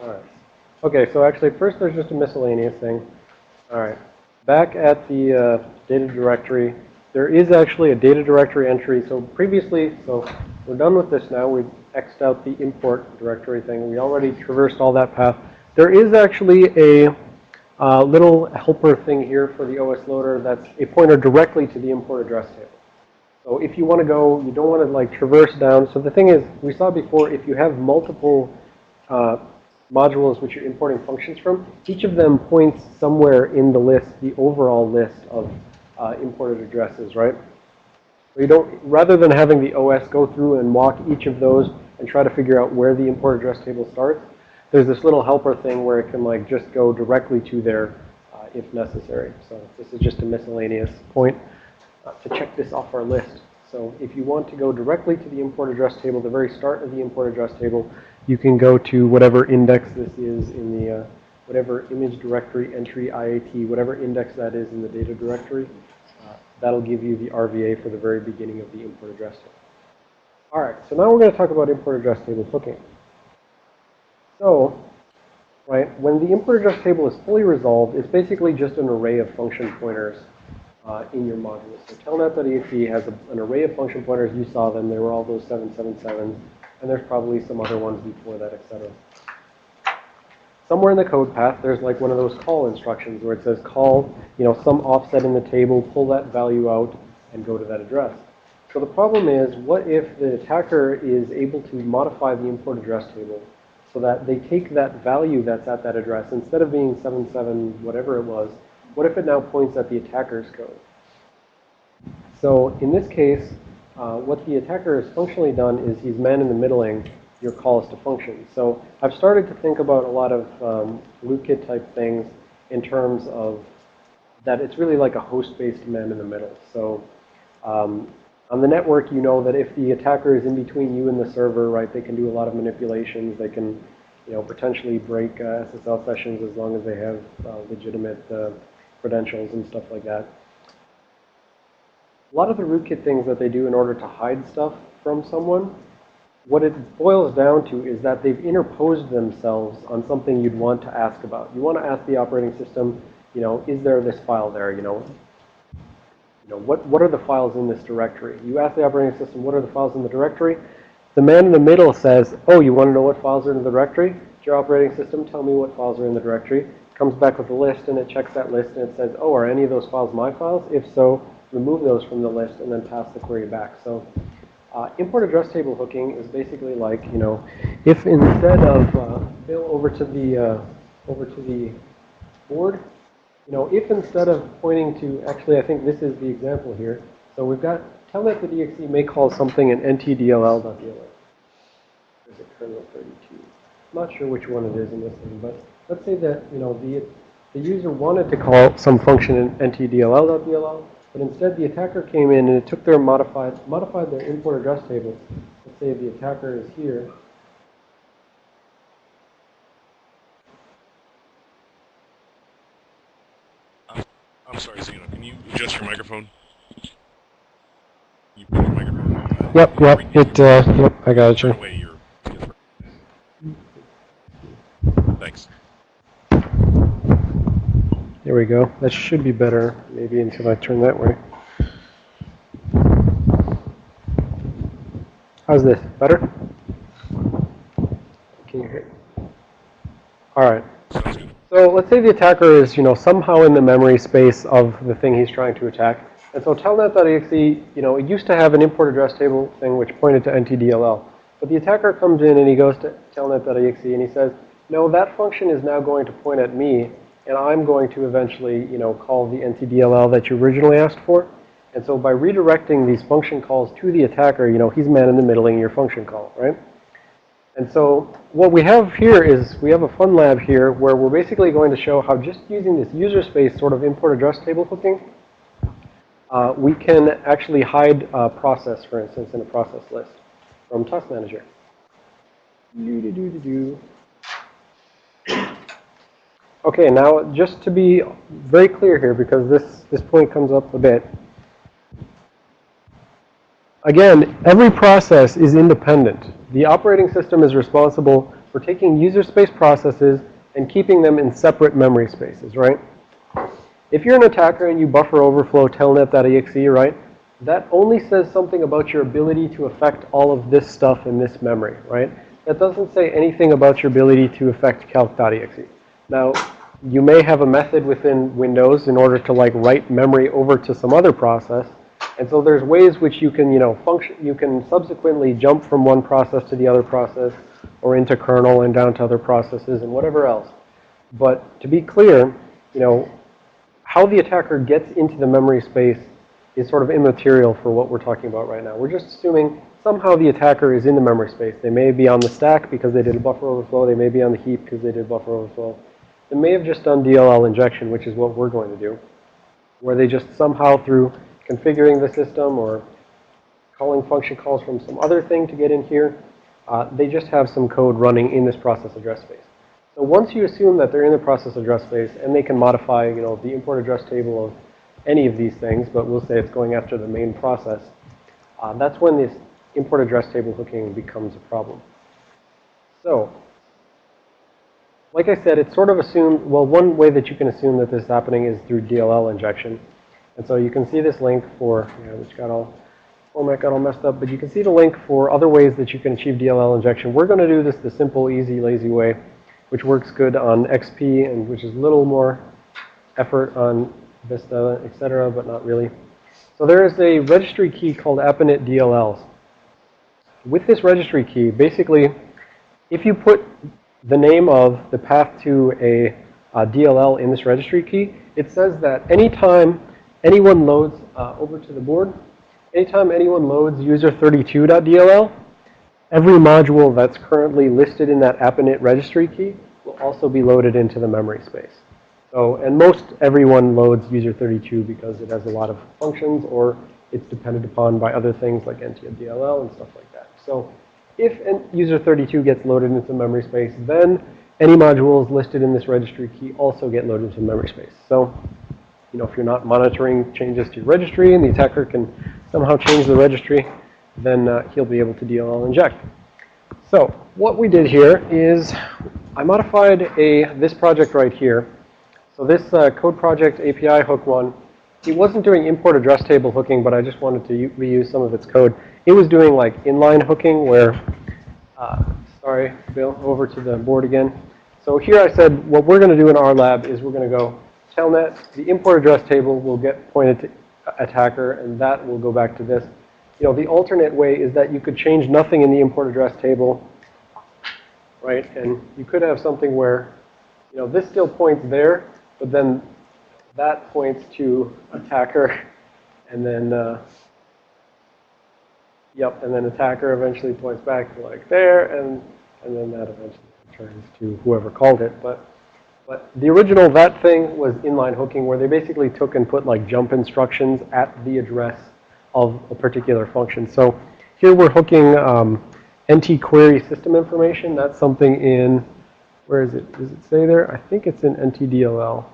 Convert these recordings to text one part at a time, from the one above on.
All right. Okay, so actually first there's just a miscellaneous thing. All right. Back at the uh, data directory, there is actually a data directory entry. So previously, so we're done with this now. We've X'd out the import directory thing. We already traversed all that path. There is actually a uh, little helper thing here for the OS loader that's a pointer directly to the import address table. So if you want to go, you don't want to like traverse down. So the thing is, we saw before, if you have multiple uh, modules which you're importing functions from, each of them points somewhere in the list, the overall list of uh, imported addresses, right? So you don't, rather than having the OS go through and walk each of those and try to figure out where the import address table starts, there's this little helper thing where it can like just go directly to there uh, if necessary. So this is just a miscellaneous point uh, to check this off our list. So if you want to go directly to the import address table, the very start of the import address table, you can go to whatever index this is in the, uh, whatever image directory entry IAT, whatever index that is in the data directory. Uh, that'll give you the RVA for the very beginning of the import address table. All right, so now we're going to talk about import address table hooking. So, right, when the import address table is fully resolved, it's basically just an array of function pointers uh, in your module. So telnet.exe has a, an array of function pointers. You saw them. They were all those 777s. And there's probably some other ones before that, etc. Somewhere in the code path, there's like one of those call instructions where it says call, you know, some offset in the table, pull that value out, and go to that address. So the problem is, what if the attacker is able to modify the import address table so that they take that value that's at that address, instead of being 77 whatever it was, what if it now points at the attacker's code? So in this case, uh, what the attacker has functionally done is he's man in the middling your calls to functions. So I've started to think about a lot of um, rootkit type things in terms of that it's really like a host-based man in the middle. So um, on the network, you know that if the attacker is in between you and the server, right, they can do a lot of manipulations. They can, you know, potentially break uh, SSL sessions as long as they have uh, legitimate uh, credentials and stuff like that. A lot of the rootkit things that they do in order to hide stuff from someone, what it boils down to is that they've interposed themselves on something you'd want to ask about. You want to ask the operating system, you know, is there this file there? You know, you know, what, what are the files in this directory? You ask the operating system, what are the files in the directory? The man in the middle says, oh, you want to know what files are in the directory? It's Your operating system, tell me what files are in the directory comes back with a list and it checks that list and it says, oh, are any of those files my files? If so, remove those from the list and then pass the query back. So uh, import address table hooking is basically like, you know, if instead of uh, Bill over to the uh, over to the board, you know, if instead of pointing to, actually, I think this is the example here. So we've got telnet.exe may call something an ntdll.dll. There's a kernel 32. I'm not sure which one it is in this thing, but let's say that, you know, the, the user wanted to call some function in ntdll.dll, but instead the attacker came in and it took their modified, modified their import address table. Let's say the attacker is here. I'm sorry, Zeno. Can you adjust your microphone? You put your microphone. Uh, yep, yep. It. Uh, yep, I got you. Thanks. There we go. That should be better, maybe until I turn that way. How's this? Better? Can you hear? All right. So let's say the attacker is, you know, somehow in the memory space of the thing he's trying to attack. And so telnet.exe, you know, it used to have an import address table thing which pointed to ntdll. But the attacker comes in and he goes to telnet.exe and he says, no, that function is now going to point at me, and I'm going to eventually, you know, call the ntdll that you originally asked for. And so by redirecting these function calls to the attacker, you know, he's man in the middling your function call, right? And so what we have here is we have a fun lab here where we're basically going to show how just using this user space sort of import address table hooking, uh, we can actually hide a process, for instance, in a process list from Task Manager. Do, do, do, do, do. Okay, now just to be very clear here, because this, this point comes up a bit. Again, every process is independent. The operating system is responsible for taking user space processes and keeping them in separate memory spaces, right? If you're an attacker and you buffer overflow telnet.exe, right, that only says something about your ability to affect all of this stuff in this memory, right? That doesn't say anything about your ability to affect calc.exe. Now, you may have a method within Windows in order to like write memory over to some other process. And so there's ways which you can, you know, function, you can subsequently jump from one process to the other process or into kernel and down to other processes and whatever else. But to be clear, you know, how the attacker gets into the memory space is sort of immaterial for what we're talking about right now. We're just assuming somehow the attacker is in the memory space. They may be on the stack because they did a buffer overflow. They may be on the heap because they did buffer overflow. They may have just done DLL injection, which is what we're going to do, where they just somehow through configuring the system or calling function calls from some other thing to get in here, uh, they just have some code running in this process address space. So once you assume that they're in the process address space and they can modify, you know, the import address table of any of these things, but we'll say it's going after the main process, uh, that's when this import address table hooking becomes a problem. So, like I said, it's sort of assumed, well, one way that you can assume that this is happening is through DLL injection. And so you can see this link for, you know, which got all, format got all messed up, but you can see the link for other ways that you can achieve DLL injection. We're going to do this the simple, easy, lazy way, which works good on XP and which is a little more effort on Vista, et cetera, but not really. So there is a registry key called appinit DLLs. With this registry key, basically, if you put the name of the path to a, a DLL in this registry key, it says that anytime anyone loads uh, over to the board, anytime anyone loads user32.dll, every module that's currently listed in that appinit registry key will also be loaded into the memory space. So, and most everyone loads user32 because it has a lot of functions or it's depended upon by other things like NTFDLL and stuff like that. So if user32 gets loaded into memory space, then any modules listed in this registry key also get loaded into memory space. So, you know, if you're not monitoring changes to your registry and the attacker can somehow change the registry, then uh, he'll be able to DLL inject. So what we did here is I modified a this project right here so this uh, code project API hook one, it wasn't doing import address table hooking, but I just wanted to reuse some of its code. It was doing like inline hooking where, uh, sorry, Bill, over to the board again. So here I said what we're going to do in our lab is we're going to go telnet, the import address table will get pointed to attacker, and that will go back to this. You know, the alternate way is that you could change nothing in the import address table, right? And you could have something where, you know, this still points there, but then that points to attacker, and then, uh, yep, and then attacker eventually points back to like there, and, and then that eventually returns to whoever called it. But, but the original that thing was inline hooking where they basically took and put like jump instructions at the address of a particular function. So here we're hooking um, NT query system information. That's something in where is it? Does it say there? I think it's in NTDLL.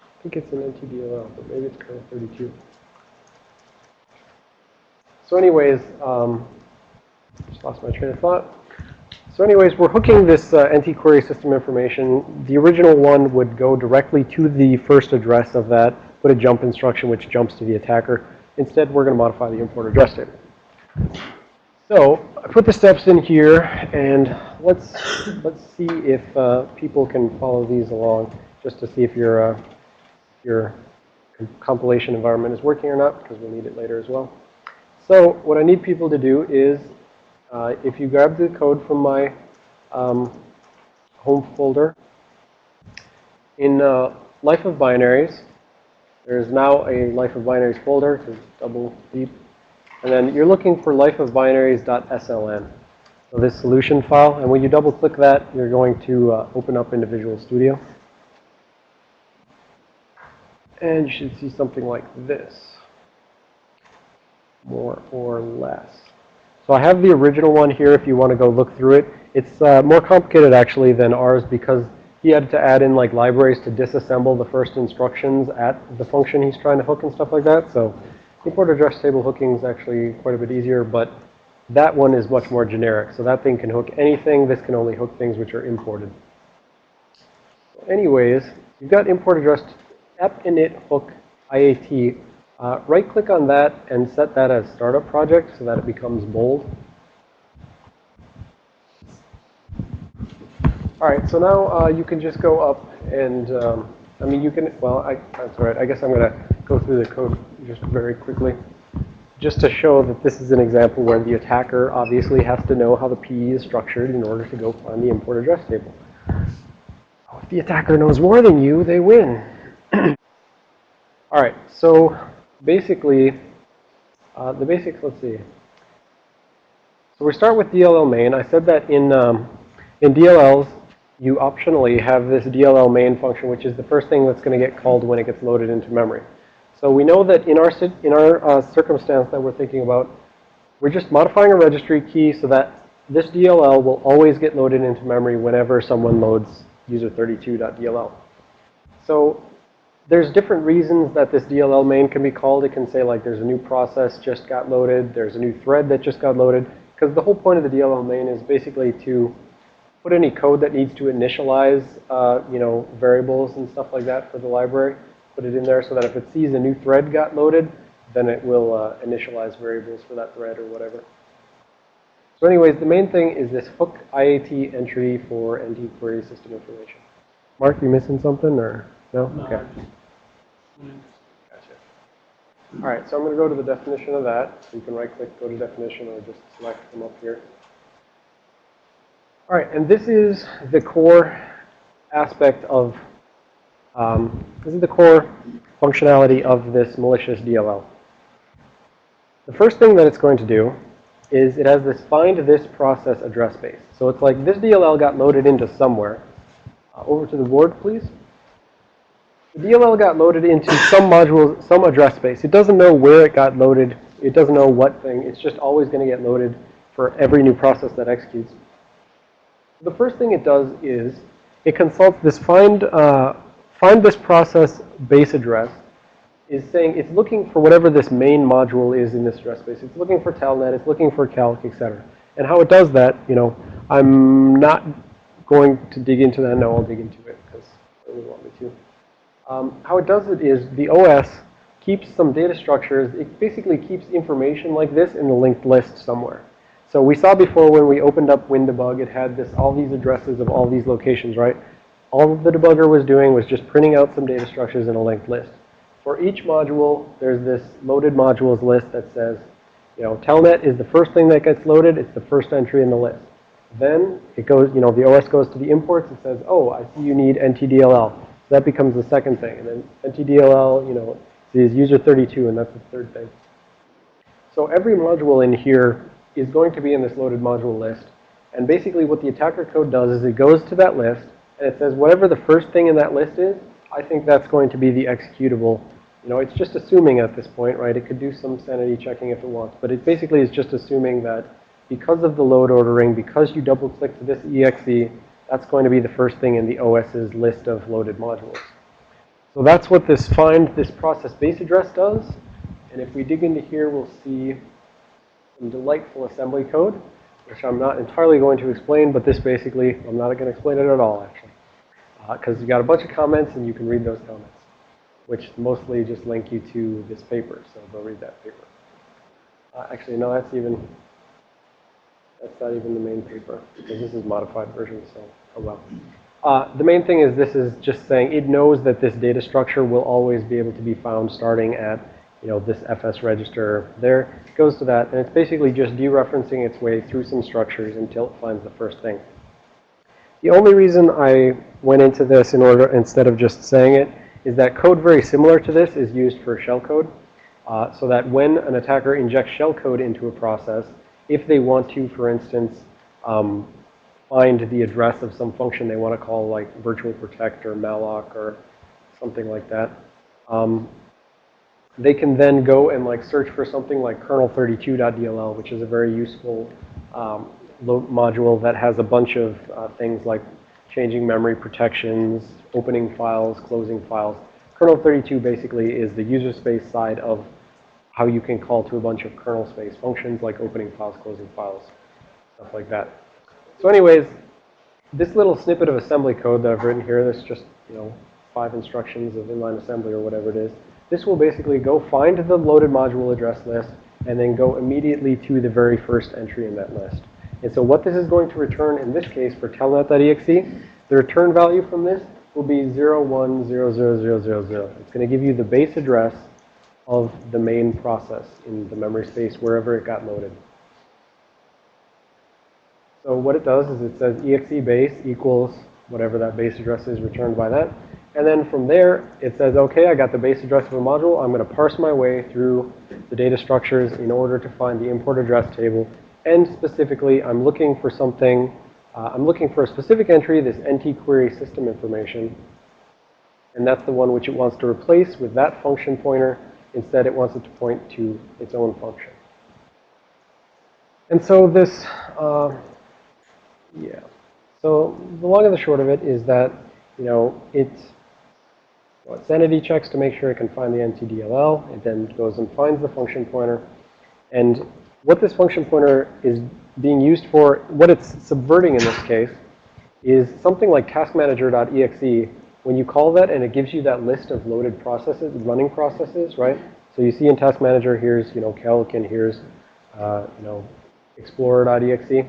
I think it's in NTDLL, but maybe it's kind of 32. So anyways, um, just lost my train of thought. So anyways, we're hooking this uh, NT query system information. The original one would go directly to the first address of that, put a jump instruction which jumps to the attacker. Instead, we're going to modify the import address table. So I put the steps in here, and let's let's see if uh, people can follow these along, just to see if your uh, your compilation environment is working or not, because we'll need it later as well. So what I need people to do is, uh, if you grab the code from my um, home folder, in uh, Life of Binaries, there's now a Life of Binaries folder, to double deep and then you're looking for lifeofbinaries.sln. So this solution file. And when you double click that, you're going to uh, open up into Visual Studio. And you should see something like this. More or less. So I have the original one here if you want to go look through it. It's uh, more complicated actually than ours because he had to add in like libraries to disassemble the first instructions at the function he's trying to hook and stuff like that. So Import address table hooking is actually quite a bit easier, but That one is much more generic. So that thing can hook anything. This can only hook things which are imported. Anyways, you've got import address app init hook IAT. Uh, right click on that and set that as startup project so that it becomes bold. All right, so now uh, you can just go up and, um, I mean, you can, well, I, that's all right. I guess I'm going to go through the code just very quickly. Just to show that this is an example where the attacker obviously has to know how the PE is structured in order to go find the import address table. If the attacker knows more than you, they win. all right, so basically, uh, the basics, let's see. So we start with DLL main. I said that in, um, in DLLs, you optionally have this DLL main function, which is the first thing that's going to get called when it gets loaded into memory. So we know that in our, in our uh, circumstance that we're thinking about, we're just modifying a registry key so that this DLL will always get loaded into memory whenever someone loads user32.dll. So there's different reasons that this DLL main can be called. It can say like there's a new process just got loaded. There's a new thread that just got loaded. Because the whole point of the DLL main is basically to put any code that needs to initialize, uh, you know, variables and stuff like that for the library. Put it in there so that if it sees a new thread got loaded, then it will uh, initialize variables for that thread or whatever. So anyways, the main thing is this hook IAT entry for NT query system information. Mark, you missing something or no? Okay. Gotcha. All right, so I'm going to go to the definition of that. You can right click, go to definition, or just select them up here. All right, and this is the core aspect of, um, this is the core functionality of this malicious DLL. The first thing that it's going to do is it has this find this process address space. So it's like this DLL got loaded into somewhere. Uh, over to the board, please. The DLL got loaded into some module, some address space. It doesn't know where it got loaded. It doesn't know what thing. It's just always going to get loaded for every new process that executes the first thing it does is it consults this find, uh, find this process base address is saying it's looking for whatever this main module is in this address space. It's looking for telnet, it's looking for calc, etc. And how it does that, you know, I'm not going to dig into that. No, I'll dig into it because I really want me to. Um, how it does it is the OS keeps some data structures. It basically keeps information like this in the linked list somewhere. So we saw before when we opened up WinDebug, it had this all these addresses of all these locations, right? All the debugger was doing was just printing out some data structures in a linked list. For each module, there's this loaded modules list that says, you know, telnet is the first thing that gets loaded. It's the first entry in the list. Then it goes, you know, the OS goes to the imports. It says, oh, I see you need NTDLL. So that becomes the second thing. And then NTDLL, you know, is user 32, and that's the third thing. So every module in here is going to be in this loaded module list. And basically what the attacker code does is it goes to that list and it says whatever the first thing in that list is, I think that's going to be the executable. You know, it's just assuming at this point, right? It could do some sanity checking if it wants, but it basically is just assuming that because of the load ordering, because you double click to this exe, that's going to be the first thing in the OS's list of loaded modules. So that's what this find this process base address does. And if we dig into here, we'll see some delightful assembly code, which I'm not entirely going to explain, but this basically, I'm not going to explain it at all, actually. Because uh, you've got a bunch of comments, and you can read those comments, which mostly just link you to this paper, so go read that paper. Uh, actually, no, that's even, that's not even the main paper, because this is modified version, so, oh well. Uh, the main thing is this is just saying it knows that this data structure will always be able to be found starting at you know, this FS register there. goes to that, and it's basically just dereferencing its way through some structures until it finds the first thing. The only reason I went into this in order, instead of just saying it, is that code very similar to this is used for shellcode. Uh, so that when an attacker injects shellcode into a process, if they want to, for instance, um, find the address of some function they want to call like virtual protect or malloc or something like that, um, they can then go and like search for something like kernel32.dll, which is a very useful um, module that has a bunch of uh, things like changing memory protections, opening files, closing files. Kernel32 basically is the user space side of how you can call to a bunch of kernel space functions like opening files, closing files, stuff like that. So anyways, this little snippet of assembly code that I've written here, this just, you know, five instructions of inline assembly or whatever it is, this will basically go find the loaded module address list and then go immediately to the very first entry in that list. And so what this is going to return in this case for telnet.exe, the return value from this will be 01000000. It's going to give you the base address of the main process in the memory space wherever it got loaded. So what it does is it says exe base equals whatever that base address is returned by that. And then from there, it says, okay, I got the base address of a module. I'm going to parse my way through the data structures in order to find the import address table. And specifically, I'm looking for something, uh, I'm looking for a specific entry, this NT query system information. And that's the one which it wants to replace with that function pointer. Instead, it wants it to point to its own function. And so this, uh, yeah. So the long and the short of it is that, you know, it, well, it sanity checks to make sure it can find the NTDLL. It then goes and finds the function pointer. And what this function pointer is being used for, what it's subverting in this case, is something like taskmanager.exe. When you call that and it gives you that list of loaded processes, running processes, right? So you see in Task Manager, here's, you know, calc and here's, uh, you know, explorer.exe.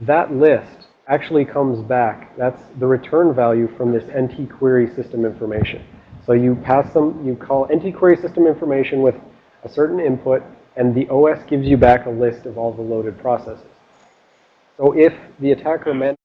That list actually comes back. That's the return value from this NT query system information. So you pass them, you call NT query system information with a certain input, and the OS gives you back a list of all the loaded processes. So if the attacker meant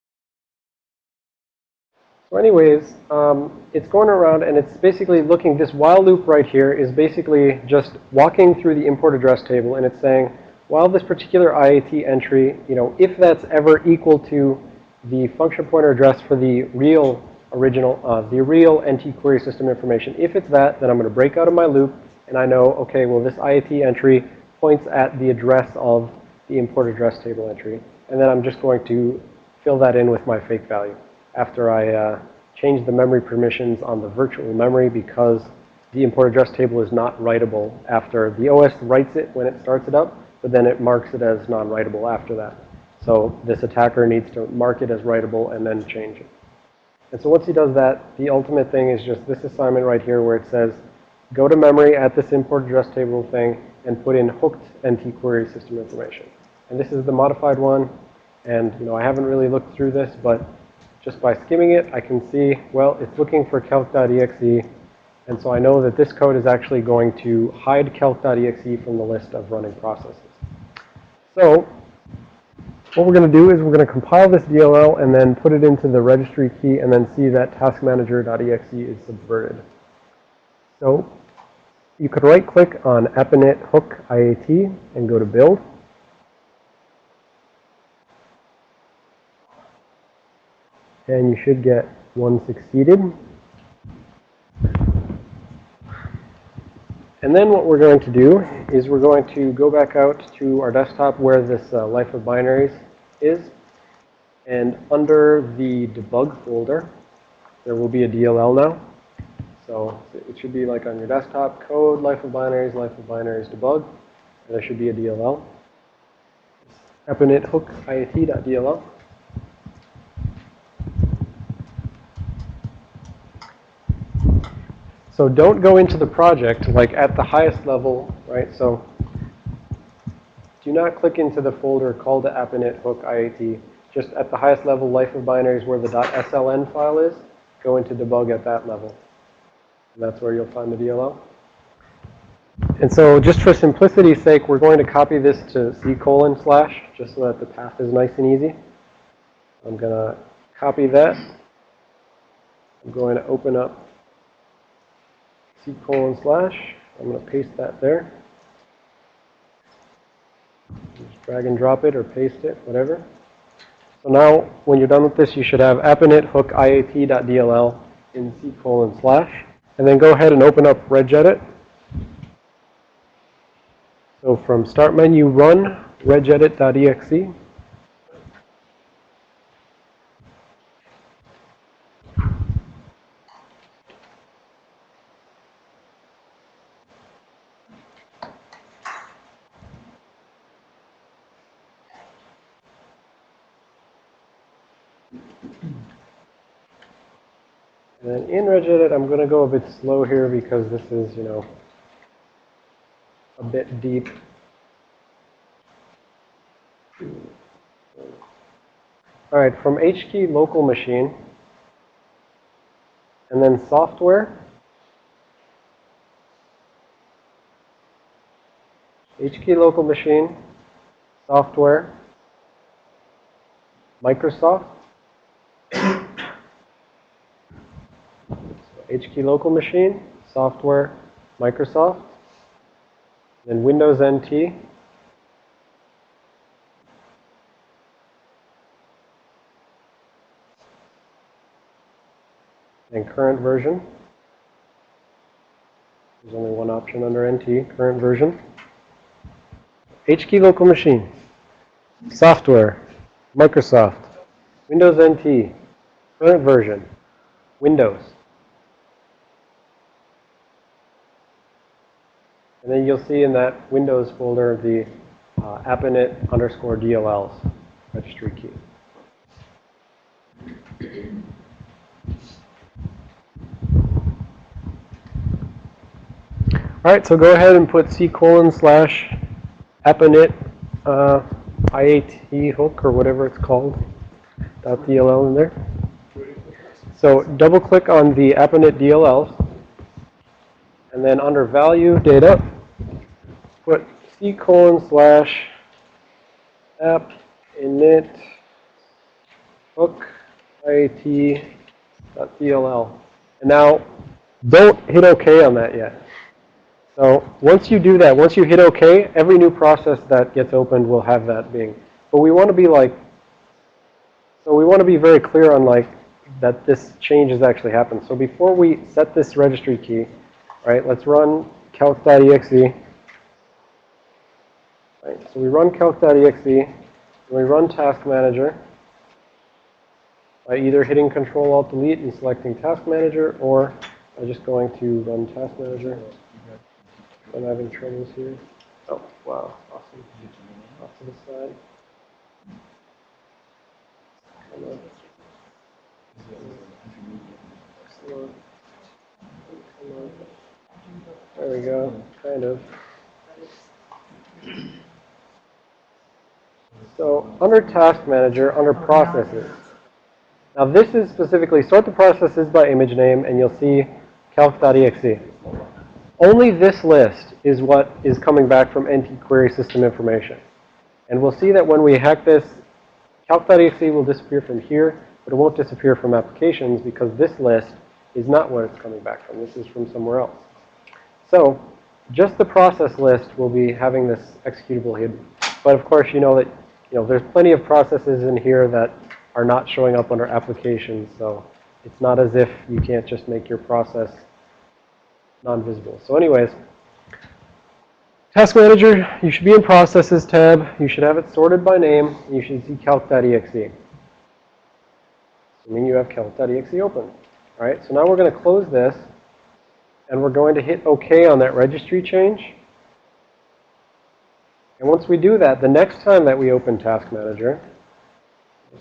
so anyways, um, it's going around and it's basically looking, this while loop right here is basically just walking through the import address table and it's saying, while this particular IAT entry, you know, if that's ever equal to the function pointer address for the real original, uh, the real NT query system information, if it's that, then I'm going to break out of my loop and I know, okay, well, this IAT entry points at the address of the import address table entry. And then I'm just going to fill that in with my fake value after I uh, change the memory permissions on the virtual memory because the import address table is not writable after the OS writes it when it starts it up, but then it marks it as non-writable after that. So this attacker needs to mark it as writable and then change it. And so once he does that, the ultimate thing is just this assignment right here where it says, go to memory at this import address table thing and put in hooked NT query system information. And this is the modified one. And, you know, I haven't really looked through this, but just by skimming it, I can see, well, it's looking for calc.exe. And so I know that this code is actually going to hide calc.exe from the list of running processes. So what we're going to do is we're going to compile this DLL and then put it into the registry key and then see that taskmanager.exe is subverted. So you could right click on appinit hook IAT and go to build. And you should get one succeeded. And then what we're going to do is we're going to go back out to our desktop where this uh, life of binaries is. And under the debug folder, there will be a DLL now. So it should be like on your desktop, code, life of binaries, life of binaries, debug. And there should be a DLL. Appinit hook iat.dll. So don't go into the project like at the highest level, right? So do not click into the folder called the appinit hook IAT. Just at the highest level, life of binaries where the .sln file is, go into debug at that level. And that's where you'll find the DLL. And so just for simplicity's sake, we're going to copy this to C colon slash, just so that the path is nice and easy. I'm going to copy that. I'm going to open up C colon slash. I'm going to paste that there. Just drag and drop it or paste it, whatever. So now, when you're done with this, you should have appinit hook in C colon slash. And then go ahead and open up regedit. So from start menu, run regedit.exe. And then in Regedit, I'm going to go a bit slow here because this is, you know, a bit deep. All right, from HKey local machine, and then software. HKey local machine, software, Microsoft. HKey local machine, software, Microsoft, then Windows NT, and current version. There's only one option under NT, current version. HKey local machine, software, Microsoft, Windows NT, current version, Windows. And then you'll see in that Windows folder the uh, underscore DLLs registry key. All right, so go ahead and put C colon slash appinit uh, IAT hook or whatever it's called, dot DLL in there. So double click on the appinit DLLs. And then under value data, put C colon slash app init hook IAT dot DLL. And now don't hit OK on that yet. So once you do that, once you hit OK, every new process that gets opened will have that being. But we want to be like, so we want to be very clear on like that this change has actually happened. So before we set this registry key, right, let's run calc.exe. Right, so we run calc.exe, and we run task manager by either hitting Control Alt Delete and selecting task manager, or by just going to run task manager. I'm having troubles here. Oh, wow. Awesome. Off to the side. Come on. There we go. Kind of. So under Task Manager, under Processes. Now this is specifically sort the processes by image name, and you'll see calc.exe. Only this list is what is coming back from NT query system information. And we'll see that when we hack this, calc.exe will disappear from here, but it won't disappear from applications because this list is not what it's coming back from. This is from somewhere else. So just the process list will be having this executable hidden. But of course, you know that you know there's plenty of processes in here that are not showing up under applications. So it's not as if you can't just make your process non-visible. So anyways, Task Manager, you should be in Processes tab. You should have it sorted by name. You should see calc.exe. Assuming you have calc.exe open. All right, so now we're going to close this. And we're going to hit OK on that registry change. And once we do that, the next time that we open Task Manager,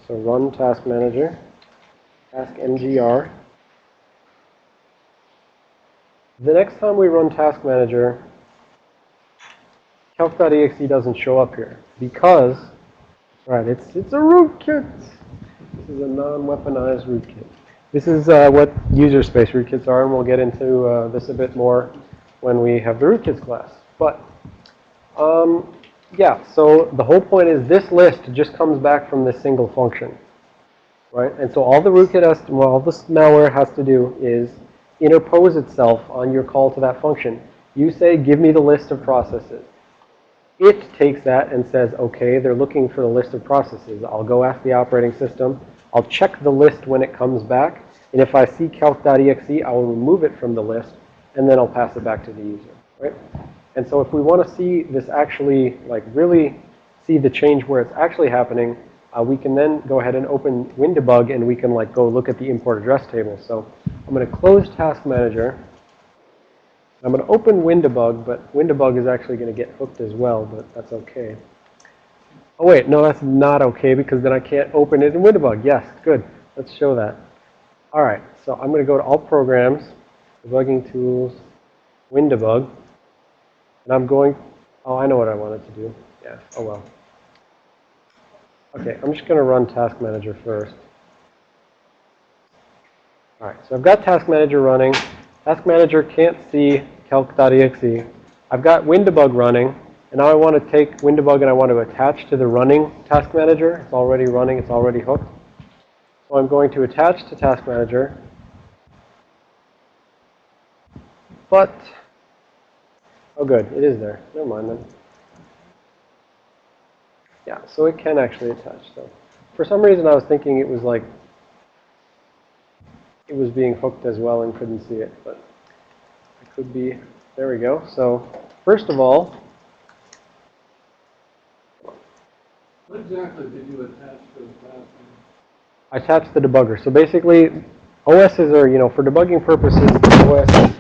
so run Task Manager, Task MGR, the next time we run Task Manager, calc.exe doesn't show up here because, right, it's, it's a rootkit. This is a non-weaponized rootkit. This is uh, what user space rootkits are, and we'll get into uh, this a bit more when we have the rootkits class. But, um, yeah, so the whole point is this list just comes back from this single function, right? And so all the rootkit has to, well, all this malware has to do is interpose itself on your call to that function. You say, give me the list of processes. It takes that and says, okay, they're looking for the list of processes. I'll go ask the operating system. I'll check the list when it comes back. And if I see calc.exe, I will remove it from the list. And then I'll pass it back to the user, right? And so if we want to see this actually, like really see the change where it's actually happening, uh, we can then go ahead and open WinDebug and we can like go look at the import address table. So I'm going to close Task Manager. I'm going to open WinDebug, but WinDebug is actually going to get hooked as well, but that's okay. Oh wait, no, that's not okay because then I can't open it in WinDebug. Yes, good. let's show that. All right, so I'm going to go to All Programs, Debugging Tools, WinDebug, and I'm going, oh, I know what I wanted to do. Yeah, oh well. Okay, I'm just going to run Task Manager first. All right, so I've got Task Manager running. Task Manager can't see calc.exe. I've got WinDebug running, and now I want to take WinDebug and I want to attach to the running Task Manager. It's already running, it's already hooked. So I'm going to attach to Task Manager. But, oh good, it is there. Never mind then. Yeah, so it can actually attach. So for some reason I was thinking it was like, it was being hooked as well and couldn't see it, but it could be, there we go. So first of all, What exactly did you attach to the task? I attached the debugger. So basically, OSs are, you know, for debugging purposes, OS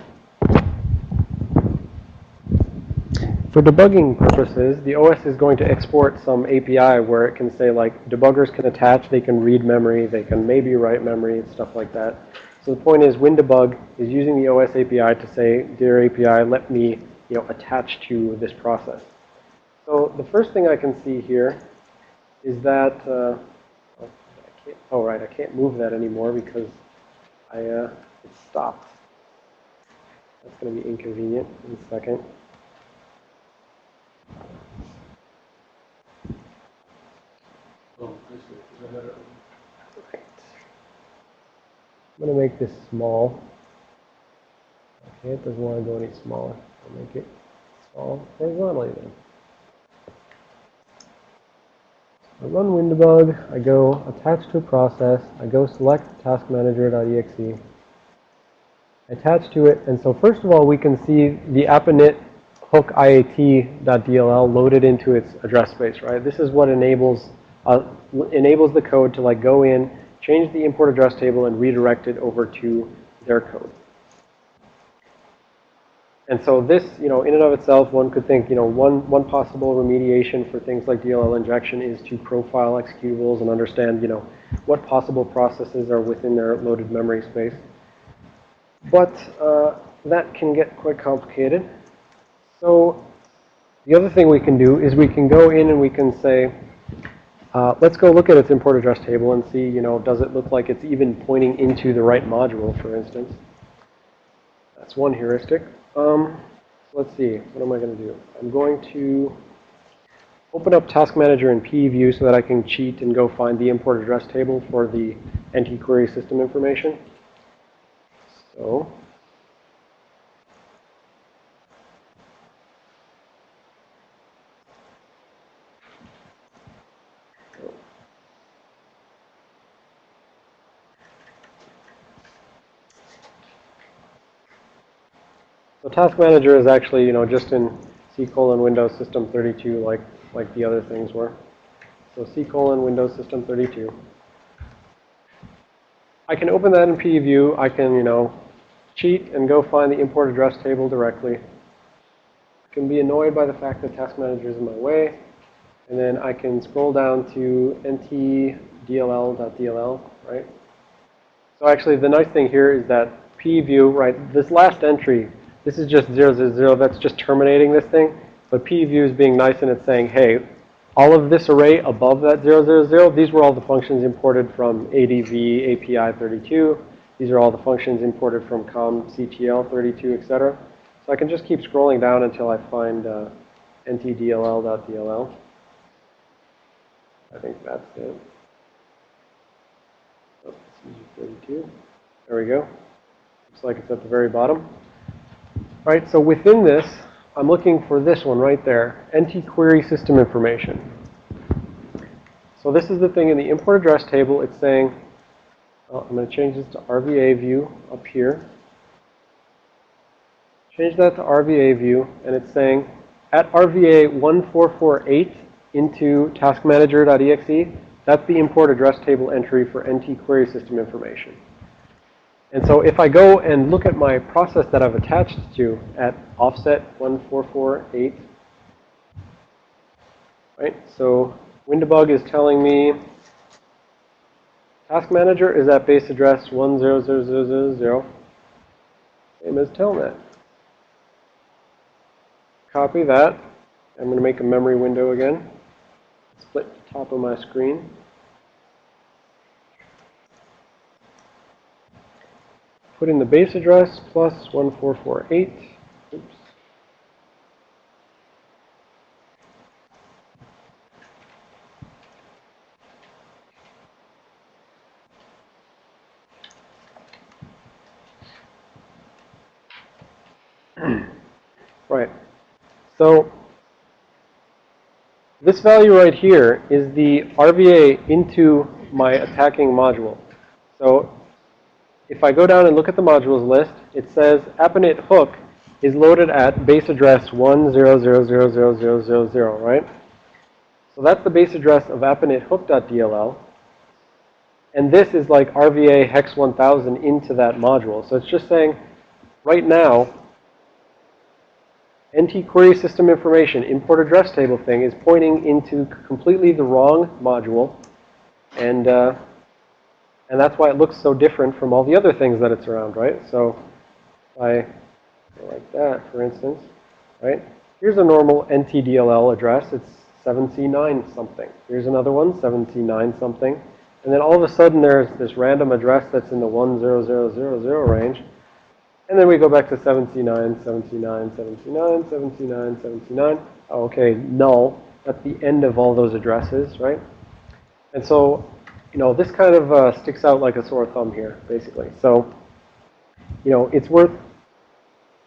For debugging purposes, the OS is going to export some API where it can say like debuggers can attach, they can read memory, they can maybe write memory, and stuff like that. So the point is WinDebug is using the OS API to say, dear API, let me, you know, attach to this process. So the first thing I can see here is that, uh, oh, I can't, oh right, I can't move that anymore because I, uh, it stopped. That's going to be inconvenient in a second. I'm going to make this small. Okay, it doesn't want to go any smaller. I'll make it small horizontally then. I run WinDebug, I go attach to a process, I go select taskmanager.exe, attach to it, and so first of all we can see the appinit hook iat.dll loaded into its address space, right? This is what enables uh, enables the code to like go in, change the import address table, and redirect it over to their code. And so this, you know, in and of itself, one could think, you know, one, one possible remediation for things like DLL injection is to profile executables and understand, you know, what possible processes are within their loaded memory space. But uh, that can get quite complicated. So the other thing we can do is we can go in and we can say, uh, let's go look at its import address table and see, you know, does it look like it's even pointing into the right module, for instance. That's one heuristic. Um, let's see, what am I going to do? I'm going to open up Task Manager in PEView so that I can cheat and go find the import address table for the NT query system information. So, Task Manager is actually, you know, just in C colon Windows System 32 like, like the other things were. So C colon Windows System 32. I can open that in PEView. I can, you know, cheat and go find the import address table directly. I can be annoyed by the fact that Task Manager is in my way. And then I can scroll down to ntdll.dll, right? So actually, the nice thing here is that PEView, right, this last entry this is just 0, 0, 0. That's just terminating this thing. But PEView is being nice and it's saying, hey, all of this array above that 0, 0, 0, these were all the functions imported from ADV API 32. These are all the functions imported from comctl 32, etc. So I can just keep scrolling down until I find uh, ntdll.dll. I think that's it. Oh, 32. There we go. Looks like it's at the very bottom. Right, so within this, I'm looking for this one right there, NT query system information. So this is the thing in the import address table. It's saying, well, I'm going to change this to RVA view up here. Change that to RVA view, and it's saying at RVA 1448 into taskmanager.exe, that's the import address table entry for NT query system information. And so if I go and look at my process that I've attached to at offset 1448, right? So WinDebug is telling me Task manager is at base address 1000000, same as telnet. Copy that. I'm going to make a memory window again. Split the top of my screen. Put in the base address plus 1448. Oops. Right. So this value right here is the RVA into my attacking module. So if I go down and look at the modules list, it says AppInit hook is loaded at base address 100000000, right? So that's the base address of AppInit hook.dll. And this is like RVA hex 1000 into that module. So it's just saying right now, NT query system information import address table thing is pointing into completely the wrong module. And, uh, and that's why it looks so different from all the other things that it's around, right? So if I go like that, for instance, right? Here's a normal NTDLL address. It's 7C9 something. Here's another one, 7C9 something. And then all of a sudden there's this random address that's in the 10000 range. And then we go back to 7C9, 7C9, 7C9, 7C9, 7C9. Oh, okay, null at the end of all those addresses, right? And so, you know, this kind of uh, sticks out like a sore thumb here, basically. So, you know, it's worth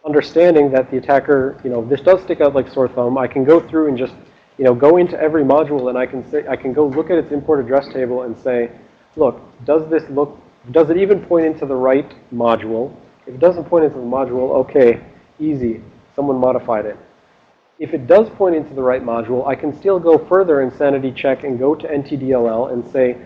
understanding that the attacker, you know, this does stick out like sore thumb. I can go through and just, you know, go into every module and I can say, I can go look at its import address table and say, look, does this look, does it even point into the right module? If it doesn't point into the module, okay, easy. Someone modified it. If it does point into the right module, I can still go further in sanity check and go to NTDLL and say,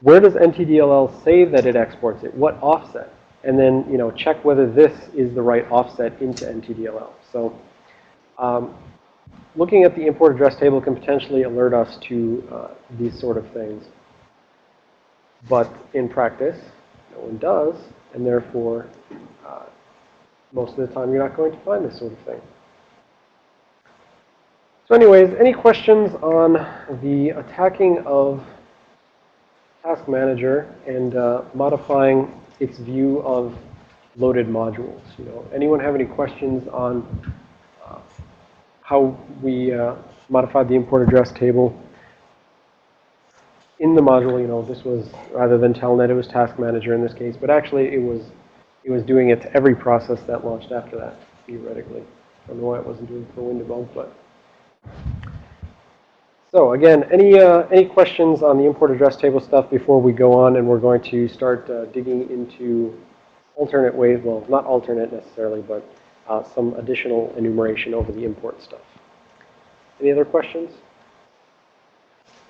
where does NTDLL say that it exports it? What offset? And then, you know, check whether this is the right offset into NTDLL. So um, looking at the import address table can potentially alert us to uh, these sort of things. But in practice, no one does, and therefore, uh, most of the time you're not going to find this sort of thing. So anyways, any questions on the attacking of Task Manager and uh, modifying its view of loaded modules? You know, anyone have any questions on uh, how we uh, modified the import address table in the module, you know, this was rather than Telnet, it was Task Manager in this case, but actually it was it was doing it to every process that launched after that, theoretically. I don't know why it wasn't doing it for WinDbg, but. So again, any uh, any questions on the import address table stuff before we go on, and we're going to start uh, digging into alternate ways, well, not alternate necessarily, but uh, some additional enumeration over the import stuff. Any other questions?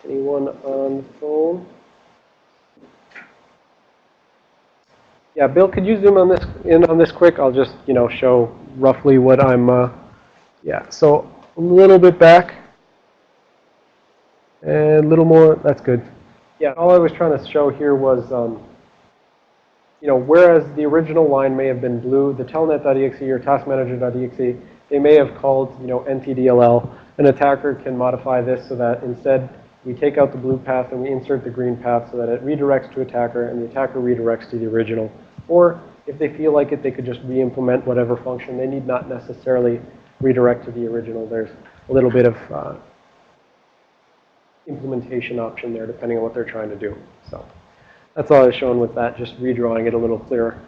Anyone on the phone? Yeah, Bill, could you zoom on this in on this quick? I'll just, you know, show roughly what I'm, uh, yeah, so a little bit back. And a little more, that's good. Yeah, all I was trying to show here was, um, you know, whereas the original line may have been blue, the telnet.exe or taskmanager.exe, they may have called, you know, ntdll. An attacker can modify this so that instead we take out the blue path and we insert the green path so that it redirects to attacker and the attacker redirects to the original. Or if they feel like it, they could just re-implement whatever function. They need not necessarily redirect to the original. There's a little bit of uh, implementation option there depending on what they're trying to do. So that's all I was showing with that, just redrawing it a little clearer.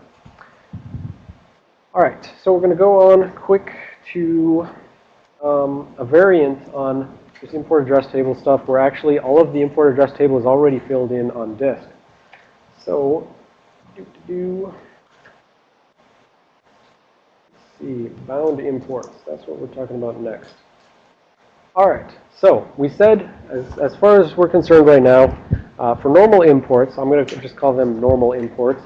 All right, so we're going to go on quick to um, a variant on this import address table stuff where actually all of the import address table is already filled in on disk. So, do, do, do. See, bound imports. That's what we're talking about next. All right, so we said, as, as far as we're concerned right now, uh, for normal imports, I'm going to just call them normal imports.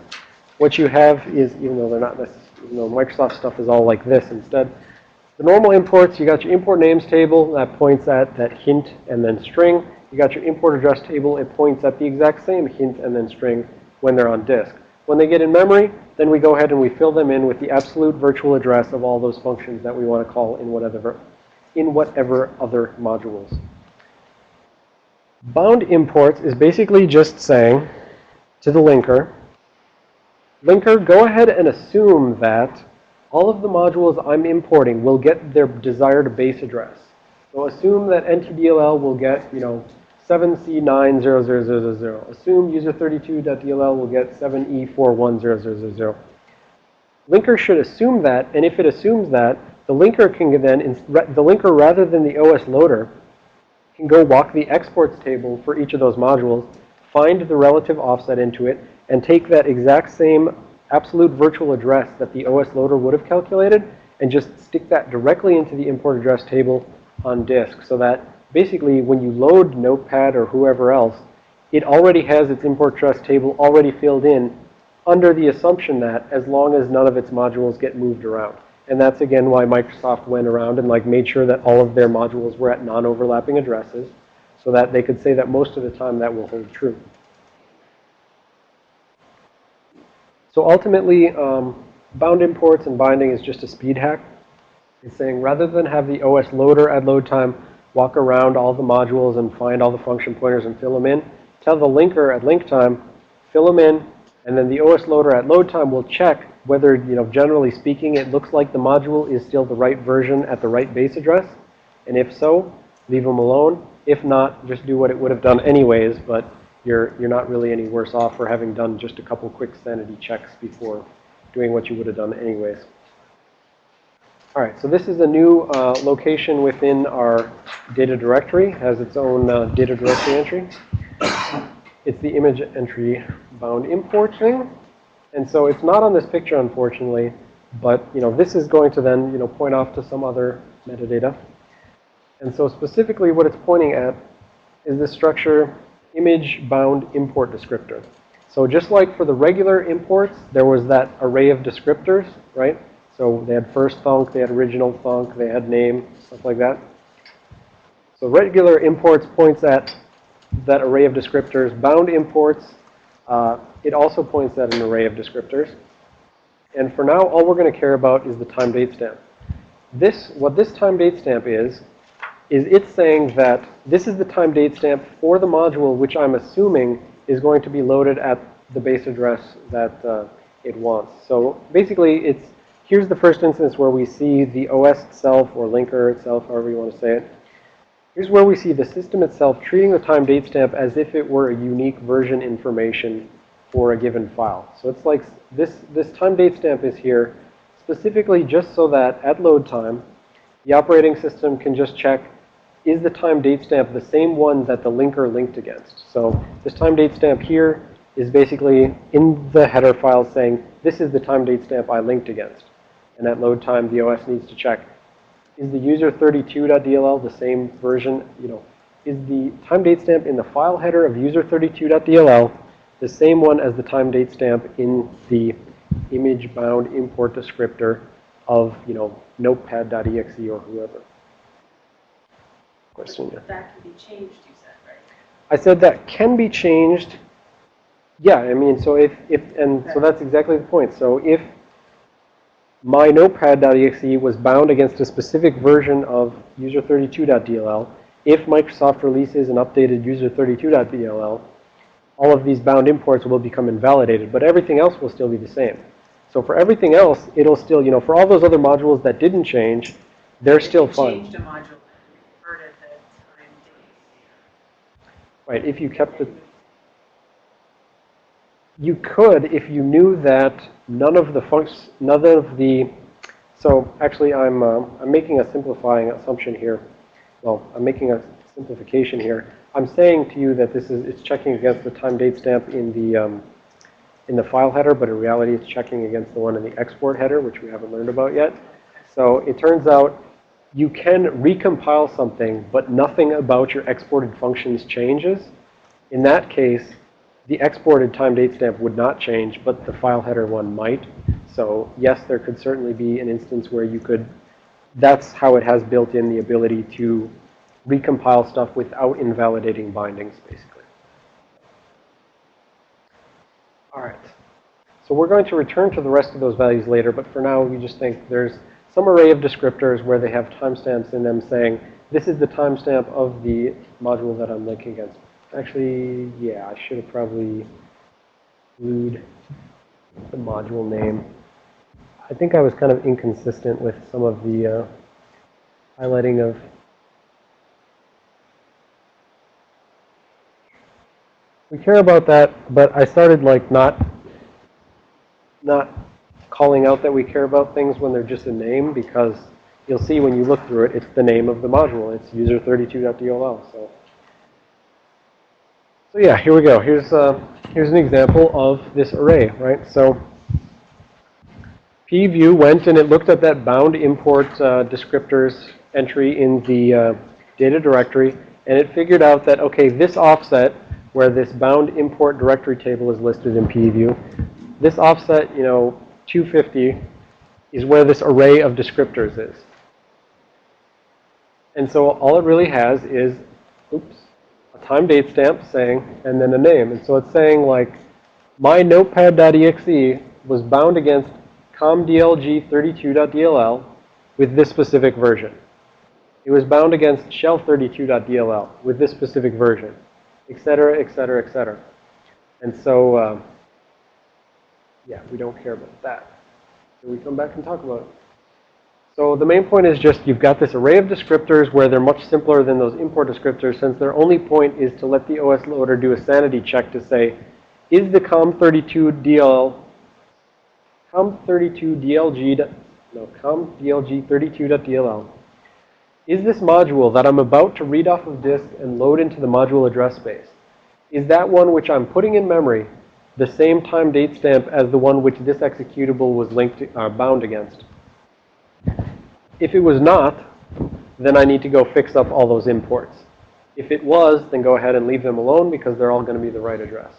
What you have is, even though they're not this, even though Microsoft stuff is all like this instead, the normal imports, you got your import names table that points at that hint and then string. You got your import address table. It points at the exact same hint and then string when they're on disk. When they get in memory, then we go ahead and we fill them in with the absolute virtual address of all those functions that we want to call in whatever, in whatever other modules. Bound imports is basically just saying to the linker, linker, go ahead and assume that all of the modules I'm importing will get their desired base address. So assume that NTDLL will get, you know, 7C90000. Assume user32.dll will get E 7E41000. Linker should assume that, and if it assumes that, the linker can then, the linker rather than the OS loader, can go walk the exports table for each of those modules, find the relative offset into it, and take that exact same absolute virtual address that the OS loader would have calculated, and just stick that directly into the import address table on disk so that basically when you load Notepad or whoever else, it already has its import address table already filled in under the assumption that as long as none of its modules get moved around. And that's again why Microsoft went around and like made sure that all of their modules were at non-overlapping addresses so that they could say that most of the time that will hold true. So ultimately, um, bound imports and binding is just a speed hack. It's saying rather than have the OS loader at load time walk around all the modules and find all the function pointers and fill them in, tell the linker at link time, fill them in, and then the OS loader at load time will check whether, you know, generally speaking, it looks like the module is still the right version at the right base address. And if so, leave them alone. If not, just do what it would have done anyways, but you're, you're not really any worse off for having done just a couple quick sanity checks before doing what you would have done anyways. All right, so this is a new uh, location within our data directory, has its own uh, data directory entry. It's the image entry bound import thing. And so it's not on this picture, unfortunately, but, you know, this is going to then, you know, point off to some other metadata. And so specifically what it's pointing at is this structure image bound import descriptor. So just like for the regular imports, there was that array of descriptors, right? So they had first thunk, they had original thunk, they had name, stuff like that. So regular imports points at that array of descriptors. Bound imports, uh, it also points at an array of descriptors. And for now, all we're going to care about is the time date stamp. This, what this time date stamp is, is it's saying that this is the time date stamp for the module which I'm assuming is going to be loaded at the base address that uh, it wants. So basically, it's here's the first instance where we see the OS itself or linker itself, however you want to say it. Here's where we see the system itself treating the time date stamp as if it were a unique version information for a given file. So it's like this, this time date stamp is here specifically just so that at load time, the operating system can just check, is the time date stamp the same one that the linker linked against? So this time date stamp here is basically in the header file saying, this is the time date stamp I linked against. And at load time, the OS needs to check, is the user32.dll the same version, you know, is the time date stamp in the file header of user32.dll the same one as the time date stamp in the image bound import descriptor of, you know, notepad.exe or whoever. Question. That can be changed, you said, right? I said that can be changed. Yeah, I mean, so if, if, and so that's exactly the point. So if my notepad.exe was bound against a specific version of user32.dll, if Microsoft releases an updated user32.dll, all of these bound imports will become invalidated, but everything else will still be the same. So for everything else, it'll still, you know, for all those other modules that didn't change, they're If still fine. Changed a module and converted the Right, if you kept the, you could if you knew that none of the functions, none of the, so actually I'm, uh, I'm making a simplifying assumption here. Well, I'm making a simplification here. I'm saying to you that this is, it's checking against the time date stamp in the, um, in the file header, but in reality it's checking against the one in the export header, which we haven't learned about yet. So it turns out you can recompile something, but nothing about your exported functions changes. In that case, the exported time date stamp would not change, but the file header one might. So yes, there could certainly be an instance where you could, that's how it has built in the ability to recompile stuff without invalidating bindings, basically. All right. So we're going to return to the rest of those values later, but for now, we just think there's some array of descriptors where they have timestamps in them saying, this is the timestamp of the module that I'm linking against. Actually, yeah, I should have probably glued the module name. I think I was kind of inconsistent with some of the uh, highlighting of we care about that, but I started like not not calling out that we care about things when they're just a name because you'll see when you look through it, it's the name of the module. It's user32.dll. So, so yeah, here we go. Here's uh, here's an example of this array, right? So pview went and it looked at that bound import uh, descriptors entry in the uh, data directory, and it figured out that okay, this offset where this bound import directory table is listed in pview, this offset, you know, 250 is where this array of descriptors is. And so all it really has is, oops, a time date stamp saying, and then a name. And so it's saying like, my notepad.exe was bound against comdlg32.dll with this specific version. It was bound against shell32.dll with this specific version, et cetera, et cetera, et cetera. And so, uh, yeah, we don't care about that. So we come back and talk about it. So the main point is just you've got this array of descriptors where they're much simpler than those import descriptors since their only point is to let the OS loader do a sanity check to say, is the COM32DL, COM32DLG, no, COMDLG32.dll, is this module that I'm about to read off of disk and load into the module address space, is that one which I'm putting in memory the same time date stamp as the one which this executable was linked to, uh, bound against. If it was not, then I need to go fix up all those imports. If it was, then go ahead and leave them alone because they're all going to be the right address.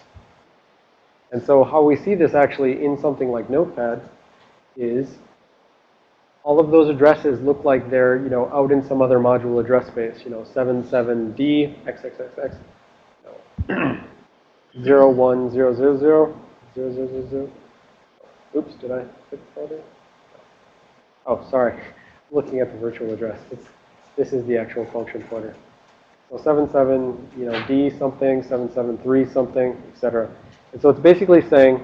And so how we see this actually in something like Notepad is all of those addresses look like they're, you know, out in some other module address space, you know, 77D, XXXX. No. 0, 1, 0, 0, 0, 0, 0, 0, 0. Oops, did I click folder? Oh, sorry. Looking at the virtual address. It's, this is the actual function pointer. So 77, you know, D something, 773 something, etc. And so it's basically saying,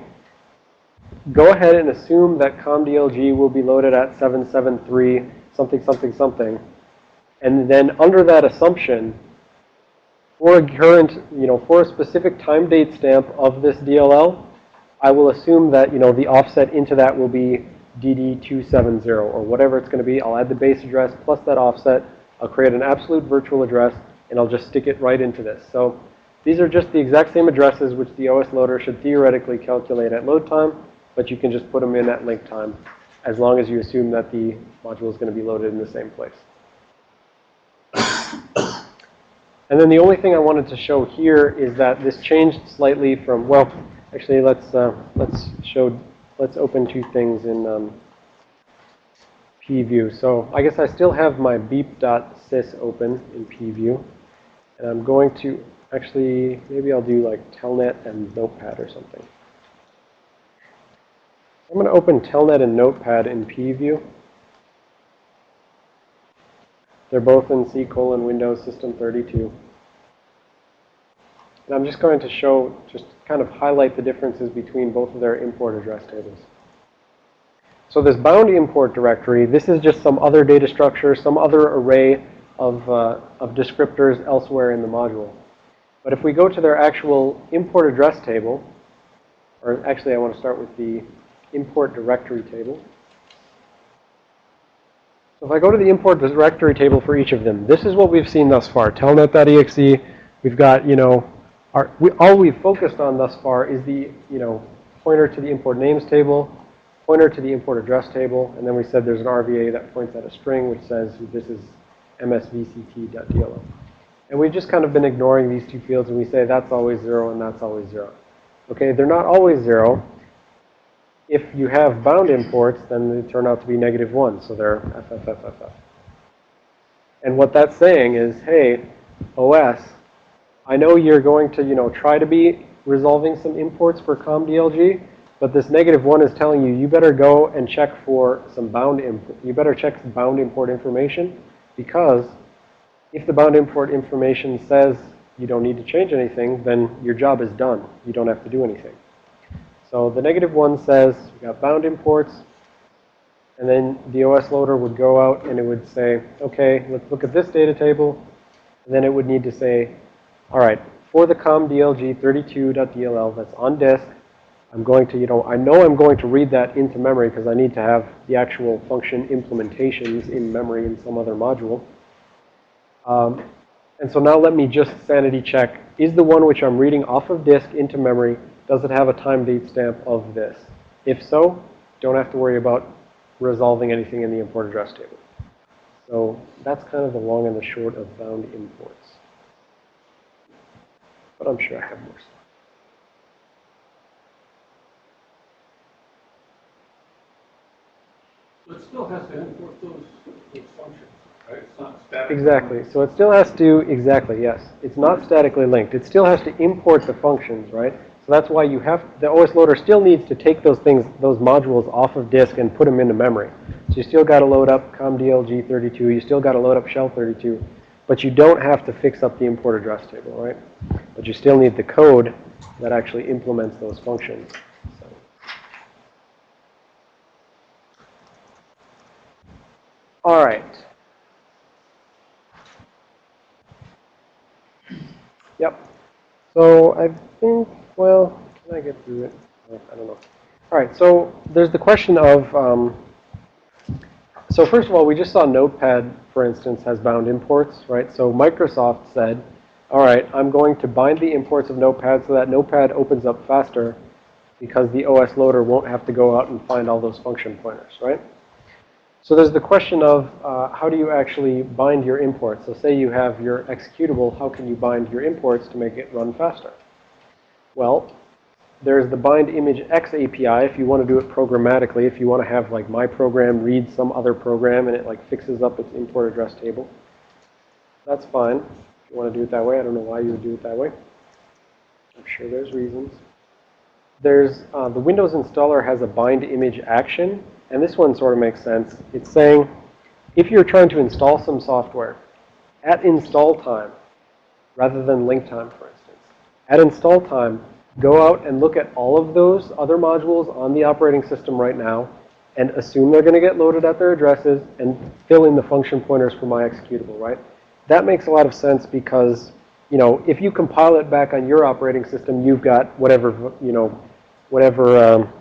go ahead and assume that COMDLG will be loaded at 773 something, something, something. And then under that assumption, for a current, you know, for a specific time date stamp of this DLL, I will assume that, you know, the offset into that will be DD270 or whatever it's going to be. I'll add the base address plus that offset. I'll create an absolute virtual address and I'll just stick it right into this. So these are just the exact same addresses which the OS loader should theoretically calculate at load time, but you can just put them in at link time as long as you assume that the module is going to be loaded in the same place. And then the only thing I wanted to show here is that this changed slightly from, well, actually let's, uh, let's show, let's open two things in um, pview. So I guess I still have my beep.sys open in pview. And I'm going to, actually, maybe I'll do like telnet and notepad or something. I'm going to open telnet and notepad in pview. They're both in C colon Windows System 32. And I'm just going to show, just kind of highlight the differences between both of their import address tables. So this bound import directory, this is just some other data structure, some other array of, uh, of descriptors elsewhere in the module. But if we go to their actual import address table, or actually I want to start with the import directory table. So if I go to the import directory table for each of them, this is what we've seen thus far. Telnet.exe, we've got, you know, our, we, all we've focused on thus far is the, you know, pointer to the import names table, pointer to the import address table, and then we said there's an RVA that points at a string which says this is msvcrt.dll. And we've just kind of been ignoring these two fields and we say that's always zero and that's always zero. Okay, they're not always zero if you have bound imports, then they turn out to be negative 1. So they're FFFFF. And what that's saying is, hey, OS, I know you're going to, you know, try to be resolving some imports for COMDLG, but this negative one is telling you, you better go and check for some bound import. You better check bound import information because if the bound import information says you don't need to change anything, then your job is done. You don't have to do anything. So the negative one says we got bound imports, and then the OS loader would go out and it would say, okay, let's look at this data table. And then it would need to say, all right, for the comdlg32.dll that's on disk, I'm going to, you know, I know I'm going to read that into memory because I need to have the actual function implementations in memory in some other module. Um, and so now let me just sanity check. Is the one which I'm reading off of disk into memory, does it have a time date stamp of this? If so, don't have to worry about resolving anything in the import address table. So that's kind of the long and the short of bound imports. But I'm sure I have more stuff. So it still has to import those, those functions, right? It's not static. Exactly. So it still has to, exactly, yes. It's not statically linked. It still has to import the functions, right? That's why you have, the OS loader still needs to take those things, those modules off of disk and put them into memory. So you still got to load up COMDLG32, you still got to load up Shell32, but you don't have to fix up the import address table, right? But you still need the code that actually implements those functions. All right. Yep. So I think, well, can I get through it? Uh, I don't know. All right, so there's the question of, um, so first of all, we just saw Notepad, for instance, has bound imports, right? So Microsoft said, all right, I'm going to bind the imports of Notepad so that Notepad opens up faster because the OS loader won't have to go out and find all those function pointers, right? So there's the question of uh, how do you actually bind your imports? So say you have your executable, how can you bind your imports to make it run faster? Well, there's the BindImageEx API if you want to do it programmatically, if you want to have like my program read some other program and it like fixes up its import address table. That's fine. If you want to do it that way, I don't know why you would do it that way. I'm sure there's reasons. There's uh, the Windows installer has a bind image action and this one sort of makes sense. It's saying if you're trying to install some software at install time, rather than link time, for instance, at install time, go out and look at all of those other modules on the operating system right now and assume they're going to get loaded at their addresses and fill in the function pointers for my executable, right? That makes a lot of sense because, you know, if you compile it back on your operating system, you've got whatever, you know, whatever um,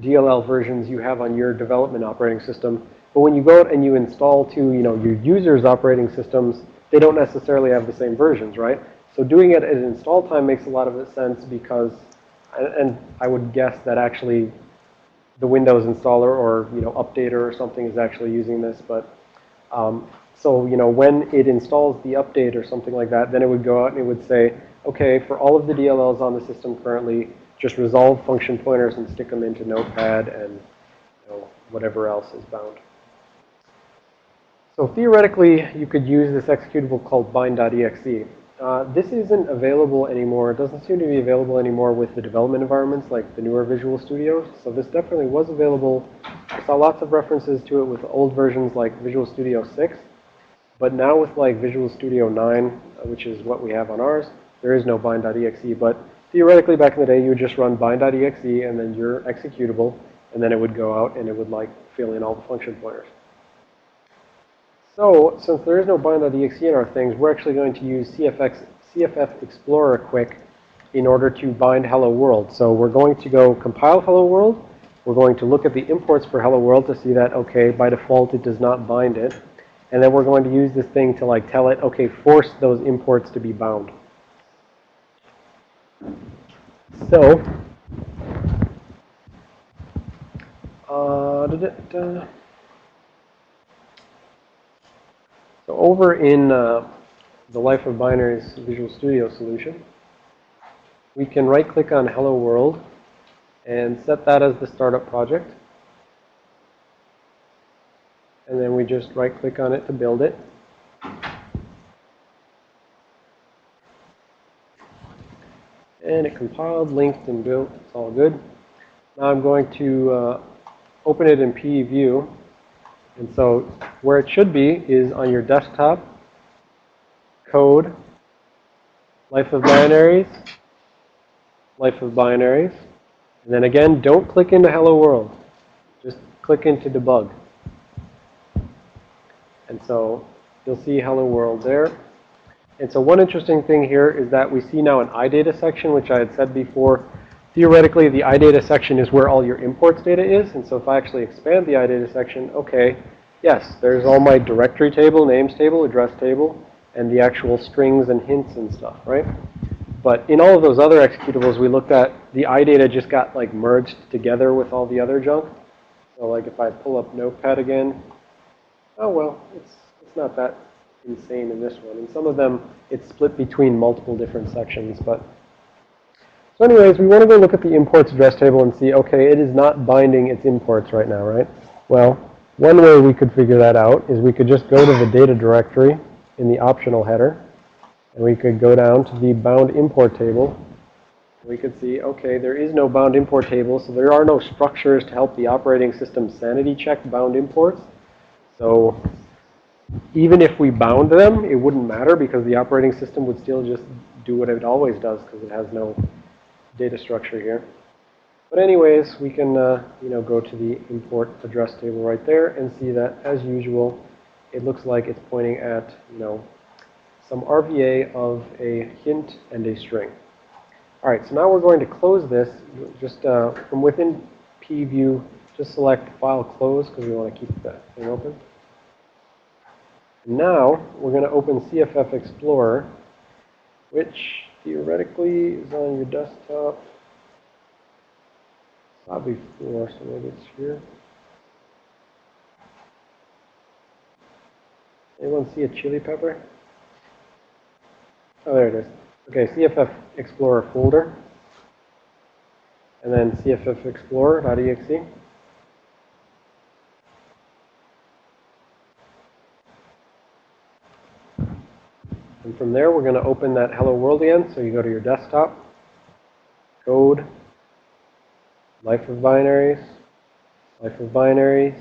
DLL versions you have on your development operating system. But when you go out and you install to, you know, your users' operating systems, they don't necessarily have the same versions, right? So doing it at install time makes a lot of sense because, and I would guess that actually the Windows installer or, you know, updater or something is actually using this. But um, so, you know, when it installs the update or something like that, then it would go out and it would say, okay, for all of the DLLs on the system currently, just resolve function pointers and stick them into Notepad and you know, whatever else is bound. So theoretically, you could use this executable called bind.exe. Uh, this isn't available anymore. It doesn't seem to be available anymore with the development environments like the newer Visual Studio. So this definitely was available. I saw lots of references to it with old versions like Visual Studio 6. But now with like Visual Studio 9, uh, which is what we have on ours, there is no bind.exe. But theoretically, back in the day, you would just run bind.exe and then your executable, and then it would go out and it would like fill in all the function pointers. So since there is no bind.exe in our things, we're actually going to use CFX, CFF Explorer quick in order to bind Hello World. So we're going to go compile Hello World. We're going to look at the imports for Hello World to see that, okay, by default, it does not bind it. And then we're going to use this thing to like tell it, okay, force those imports to be bound. So, uh, da -da -da. So over in uh, the Life of Binaries Visual Studio solution, we can right-click on Hello World and set that as the startup project. And then we just right-click on it to build it. And it compiled, linked, and built. It's all good. Now I'm going to uh, open it in PE view and so where it should be is on your desktop, code, life of binaries, life of binaries. And then again, don't click into hello world. Just click into debug. And so you'll see hello world there. And so one interesting thing here is that we see now an iData section, which I had said before. Theoretically, the iData section is where all your imports data is. And so if I actually expand the iData section, okay, yes, there's all my directory table, names table, address table, and the actual strings and hints and stuff, right? But in all of those other executables we looked at, the iData just got like merged together with all the other junk. So like if I pull up Notepad again, oh well, it's, it's not that insane in this one. In some of them, it's split between multiple different sections. But so anyways, we want to go look at the imports address table and see, okay, it is not binding its imports right now, right? Well, one way we could figure that out is we could just go to the data directory in the optional header, and we could go down to the bound import table. We could see, okay, there is no bound import table, so there are no structures to help the operating system sanity check bound imports. So even if we bound them, it wouldn't matter because the operating system would still just do what it always does because it has no data structure here. But anyways, we can, uh, you know, go to the import address table right there and see that, as usual, it looks like it's pointing at, you know, some RVA of a hint and a string. All right, so now we're going to close this. Just uh, from within PView, just select File Close because we want to keep that thing open. Now, we're going to open CFF Explorer, which theoretically is on your desktop. Saw before, so maybe it's here. Anyone see a chili pepper? Oh, there it is. Okay, CFF Explorer folder. And then CFF Explorer.exe. And from there, we're going to open that Hello World again. So you go to your desktop, code, life of binaries, life of binaries,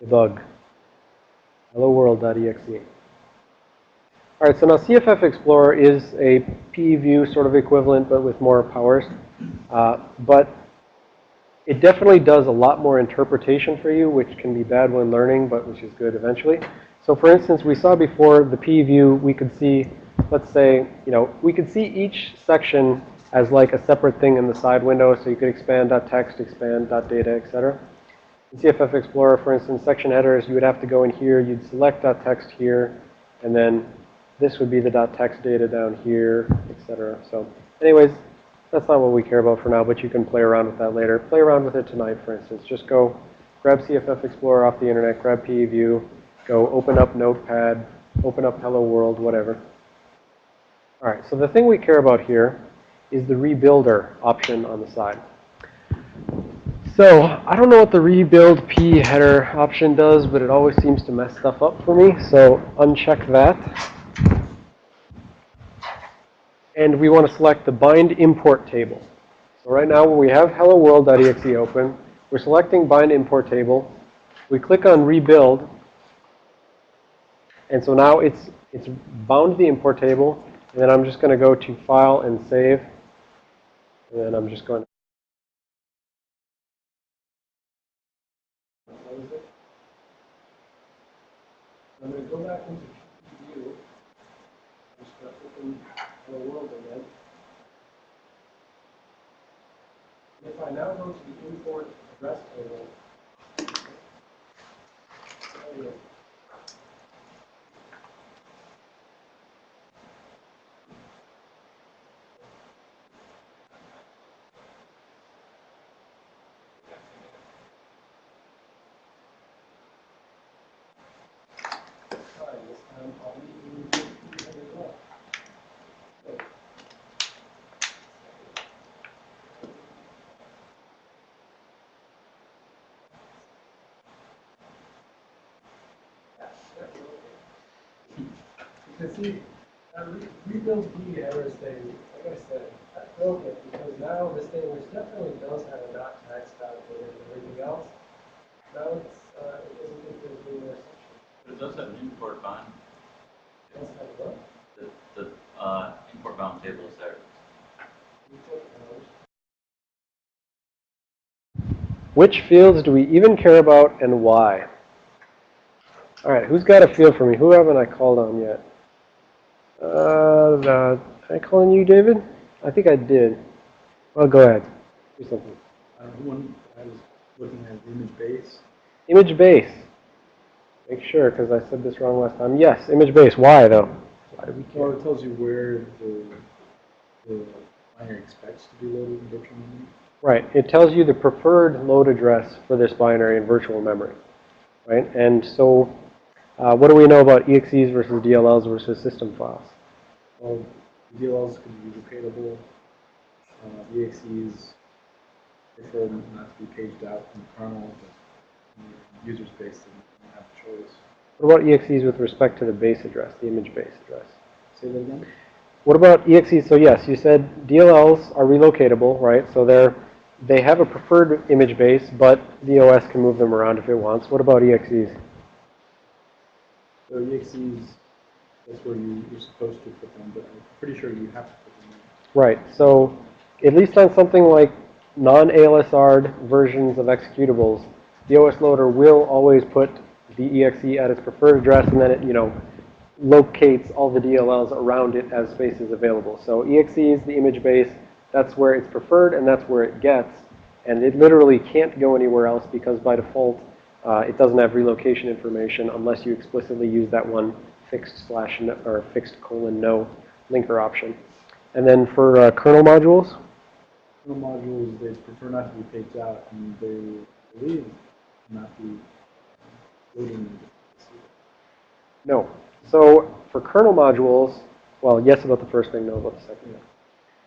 debug, hello world.exe. All right, so now CFF Explorer is a PE view sort of equivalent, but with more powers. Uh, but it definitely does a lot more interpretation for you, which can be bad when learning, but which is good eventually. So for instance, we saw before the PE view, we could see, let's say, you know, we could see each section as like a separate thing in the side window. So you could expand .text, expand .data, etc. In CFF Explorer, for instance, section headers, you would have to go in here, you'd select .text here, and then this would be the .text data down here, etc. So anyways, that's not what we care about for now, but you can play around with that later. Play around with it tonight, for instance. Just go grab CFF Explorer off the internet, grab PE View, go open up Notepad, open up Hello World, whatever. All right, so the thing we care about here is the rebuilder option on the side. So I don't know what the rebuild PE header option does, but it always seems to mess stuff up for me. So uncheck that. And we want to select the bind import table. So right now when we have hello world.exe open, we're selecting bind import table. We click on rebuild. And so now it's, it's bound the import table. And then I'm just going to go to file and save. And then I'm just going to. I'm going to go back into view. Just to open Hello World again. If I now go to the import address table, there you go. Fine, this time I'll leave you as well. You can see, uh, re- rebuild B errors thing, like I said, that- Okay, because now this thing, which definitely does have a not tax dot in it and everything else, now it's, uh, it doesn't think there's any more section. But it does have an import bound, It does have what? the, the, uh, import bound table is there. Which fields do we even care about and why? All right, who's got a field for me? Who haven't I called on yet? Uh, the, did I call on you, David? I think I did. Well, go ahead. Do something. Uh, one, I was looking at image base. Image base. Make sure, because I said this wrong last time. Yes, image base. Why, though? Why do we Well, it tells you where the, the binary expects to be loaded in virtual memory. Right. It tells you the preferred load address for this binary in virtual memory. Right? And so, uh, what do we know about EXEs versus DLLs versus system files? Well, DLLs can be locatable. Uh, EXEs prefer not to be paged out from the kernel, but in the user space, they don't have a choice. What about EXEs with respect to the base address, the image base address? Say that again? What about EXEs? So yes, you said DLLs are relocatable, right? So they're, they have a preferred image base, but the OS can move them around if it wants. What about EXEs? So EXEs, that's where you, you're supposed to put them, but I'm pretty sure you have to put them. Right. So at least on something like non-ASLR versions of executables, the OS loader will always put the EXE at its preferred address, and then it, you know, locates all the DLLs around it as space is available. So exe is the image base, that's where it's preferred, and that's where it gets. And it literally can't go anywhere else because by default, uh, it doesn't have relocation information unless you explicitly use that one fixed slash no, or fixed colon no linker option. And then for uh, kernel modules, Kernel modules, they prefer not to be paged out, and they believe not be loading no. So for kernel modules, well, yes about the first thing, no about the second.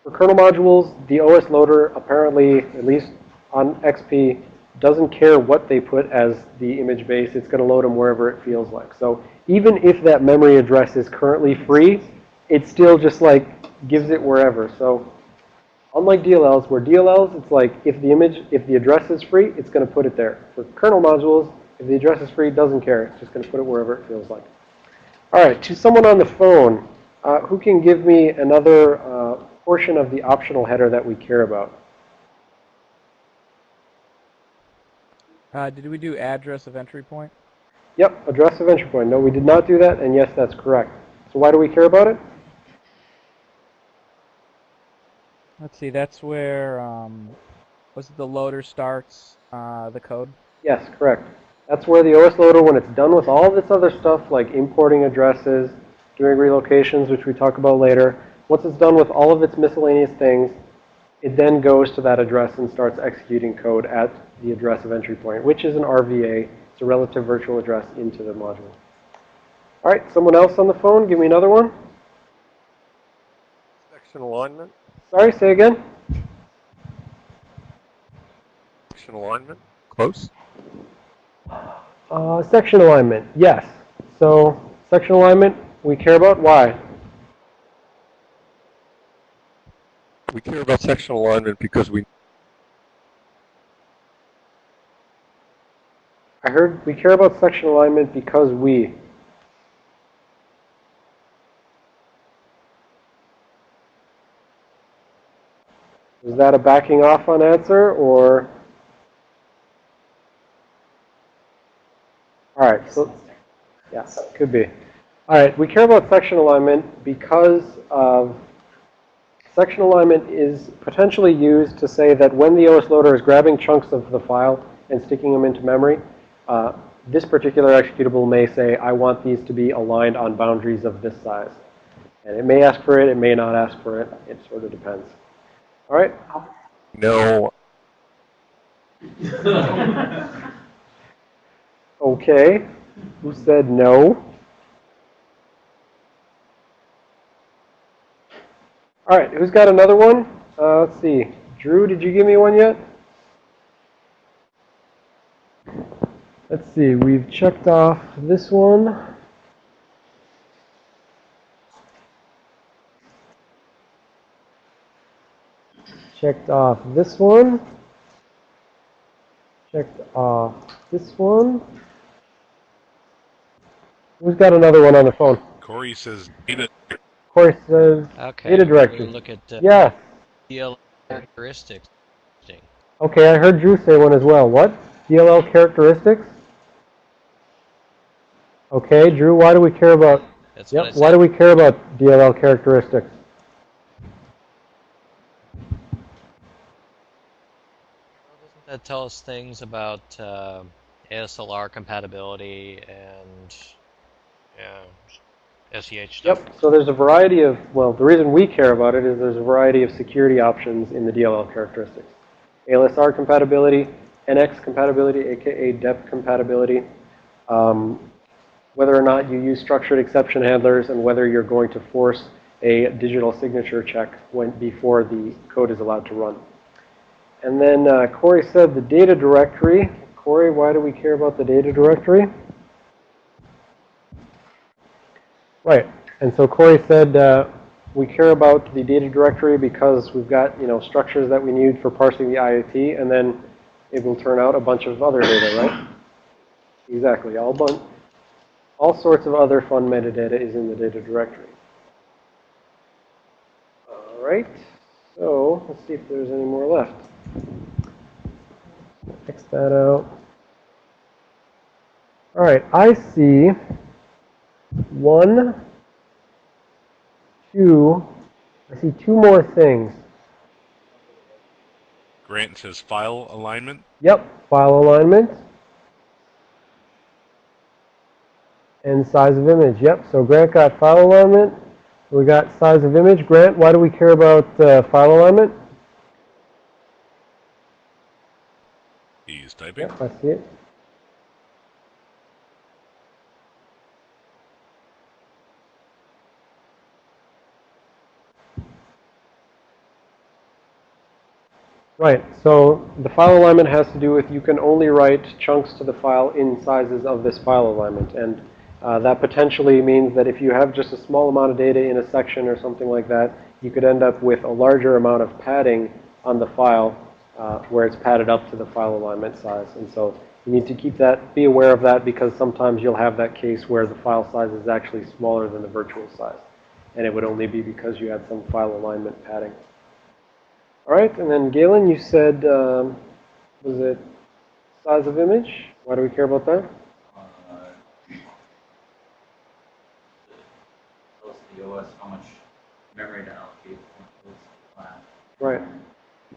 For kernel modules, the OS loader apparently, at least on XP, doesn't care what they put as the image base. It's going to load them wherever it feels like. So even if that memory address is currently free, it still just like gives it wherever. So unlike DLLs, where DLLs, it's like if the image, if the address is free, it's going to put it there. For kernel modules, if the address is free, it doesn't care. It's just going to put it wherever it feels like. All right, to someone on the phone, uh, who can give me another uh, portion of the optional header that we care about? Uh, did we do address of entry point? Yep, address of entry point. No, we did not do that, and yes, that's correct. So why do we care about it? Let's see, that's where, um, was it the loader starts uh, the code? Yes, correct. That's where the OS loader, when it's done with all of its other stuff, like importing addresses, doing relocations, which we talk about later, once it's done with all of its miscellaneous things, it then goes to that address and starts executing code at the address of entry point, which is an RVA. It's a relative virtual address into the module. All right, someone else on the phone, give me another one. Section alignment, Sorry, say again. section alignment, close. Uh, section alignment, yes. So section alignment, we care about why? We care about section alignment because we I heard we care about section alignment because we. Is that a backing off on answer or? All right, so, yeah, could be. All right, we care about section alignment because of Section alignment is potentially used to say that when the OS loader is grabbing chunks of the file and sticking them into memory, uh, this particular executable may say, I want these to be aligned on boundaries of this size. And it may ask for it, it may not ask for it. It sort of depends. All right? No. Okay. Who said no? All right, who's got another one? Uh, let's see. Drew, did you give me one yet? Let's see, we've checked off this one. Checked off this one. Checked off this one. Who's got another one on the phone? Corey says data. Corey says, Okay. Data we directory. Look at uh, yeah. DLL characteristics. Okay, I heard Drew say one as well. What? DLL characteristics? Okay, Drew, why do we care about, That's yep, why do we care about DLL characteristics? Well doesn't that tell us things about uh, ASLR compatibility and yeah, SEH stuff? Yep, so there's a variety of, well, the reason we care about it is there's a variety of security options in the DLL characteristics. ALSR compatibility, NX compatibility, aka DEP compatibility, um, whether or not you use structured exception handlers, and whether you're going to force a digital signature check when, before the code is allowed to run. And then uh, Corey said the data directory. Corey, why do we care about the data directory? Right. And so Corey said uh, we care about the data directory because we've got, you know, structures that we need for parsing the IAT, and then it will turn out a bunch of other data, right? Exactly. All, bun all sorts of other fun metadata is in the data directory. All right. So let's see if there's any more left. X that out. All right. I see one, two, I see two more things. Grant says file alignment. Yep, file alignment. And size of image. Yep, so Grant got file alignment. We got size of image. Grant, why do we care about uh, file alignment? He's typing. Yep, I see it. Right, so the file alignment has to do with you can only write chunks to the file in sizes of this file alignment. And uh, that potentially means that if you have just a small amount of data in a section or something like that, you could end up with a larger amount of padding on the file uh, where it's padded up to the file alignment size. And so you need to keep that, be aware of that because sometimes you'll have that case where the file size is actually smaller than the virtual size. And it would only be because you had some file alignment padding. All right, and then Galen, you said, um, was it size of image? Why do we care about that? Tells how much memory to allocate for class. Right.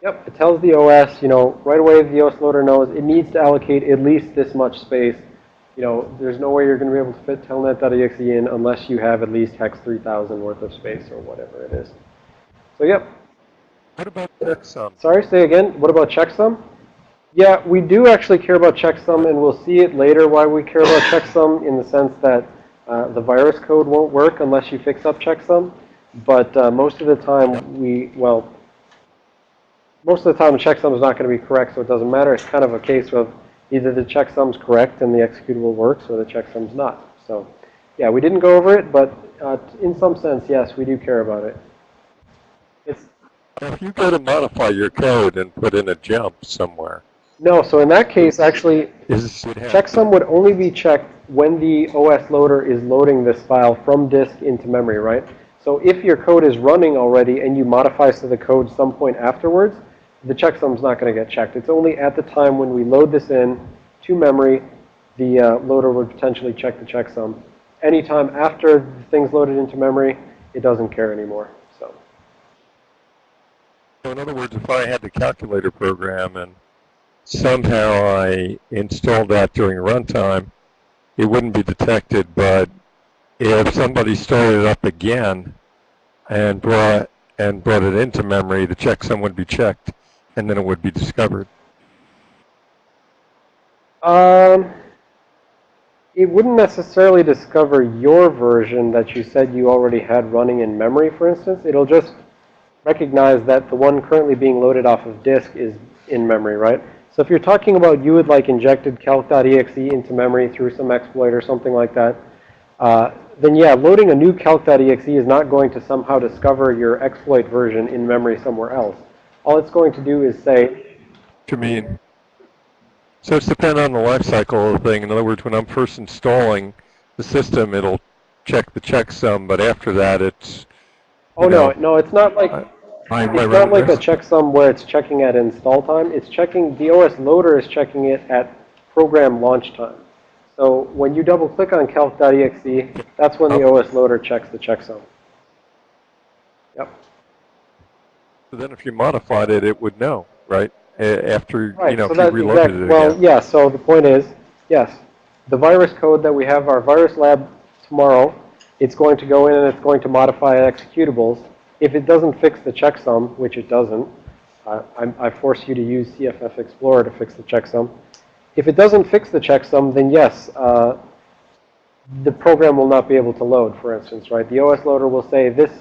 Yep, it tells the OS, you know, right away the OS loader knows it needs to allocate at least this much space. You know, there's no way you're going to be able to fit telnet.exe in unless you have at least hex 3000 worth of space or whatever it is. So, yep. What about checksum? Sorry, say again. What about checksum? Yeah, we do actually care about checksum, and we'll see it later why we care about checksum in the sense that uh, the virus code won't work unless you fix up checksum. But uh, most of the time, we, well, most of the time the checksum is not going to be correct, so it doesn't matter. It's kind of a case of either the checksum's correct and the executable works, or the checksum's not. So, yeah, we didn't go over it, but uh, in some sense, yes, we do care about it. It's If you go to modify your code and put in a jump somewhere, no, so in that case, actually, is Checksum would only be checked when the OS loader is loading this file from disk into memory, right? So if your code is running already and you modify to the code some point afterwards, the checksum's not going to get checked. It's only at the time when we load this in to memory, the uh, loader would potentially check the checksum. Anytime after the thing's loaded into memory, it doesn't care anymore. So, So in other words, if I had the calculator program and somehow I installed that during runtime, it wouldn't be detected, but if somebody started it up again and brought and brought it into memory, the checksum would be checked, and then it would be discovered. Um, it wouldn't necessarily discover your version that you said you already had running in memory, for instance. It'll just recognize that the one currently being loaded off of disk is in memory, right? So if you're talking about you had like injected calc.exe into memory through some exploit or something like that, uh, then yeah, loading a new calc.exe is not going to somehow discover your exploit version in memory somewhere else. All it's going to do is say, to mean. So it's dependent on the life cycle of the thing. In other words, when I'm first installing the system, it'll check the checksum, but after that, it's. oh you no, no, it's not like, I- It's not like a checksum where it's checking at install time. It's checking, the OS loader is checking it at program launch time. So when you double click on calc.exe, that's when the Oh. OS loader checks the checksum. Yep. So then if you modified it, it would know, right? After, you know, so if you reloaded exact, it well, again. yeah, so the point is, yes, the virus code that we have our virus lab tomorrow, it's going to go in and it's going to modify executables. If it doesn't fix the checksum, which it doesn't, I'm, I force you to use CFF Explorer to fix the checksum. If it doesn't fix the checksum, then yes, uh, the program will not be able to load, for instance, right? The OS loader will say, this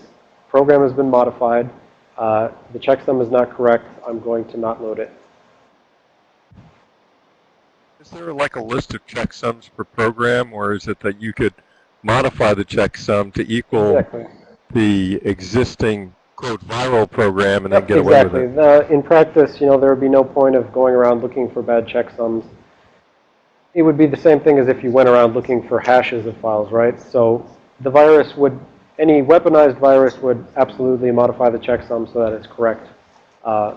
program has been modified, uh, the checksum is not correct, I'm going to not load it. Is there like a list of checksums per program, or is it that you could modify the checksum to equal Exactly. The existing quote viral program and then get away exactly. with it? The, in practice, you know, there would be no point of going around looking for bad checksums. It would be the same thing as if you went around looking for hashes of files, right? So the virus would, any weaponized virus would absolutely modify the checksum so that it's correct. Uh,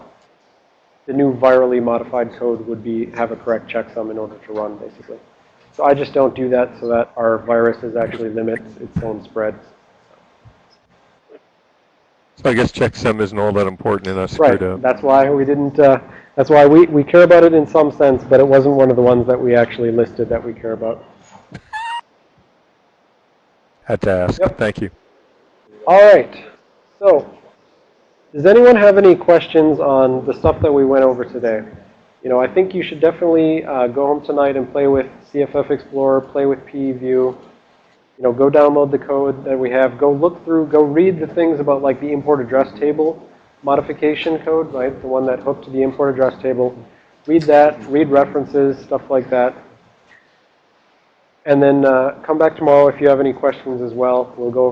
the new virally modified code would be have a correct checksum in order to run, basically. So I just don't do that so that our viruses actually limits its own spread. So I guess checksum isn't all that important in us screwed Right. up. That's why we didn't, uh, that's why we, we care about it in some sense, but it wasn't one of the ones that we actually listed that we care about. Had to ask. Yep. Thank you. All right. So, does anyone have any questions on the stuff that we went over today? You know, I think you should definitely uh, go home tonight and play with CFF Explorer, play with PEView. Know, go download the code that we have. Go look through, go read the things about like the import address table modification code, right? The one that hooked to the import address table. Read that, read references, stuff like that. And then uh, come back tomorrow if you have any questions as well. We'll go over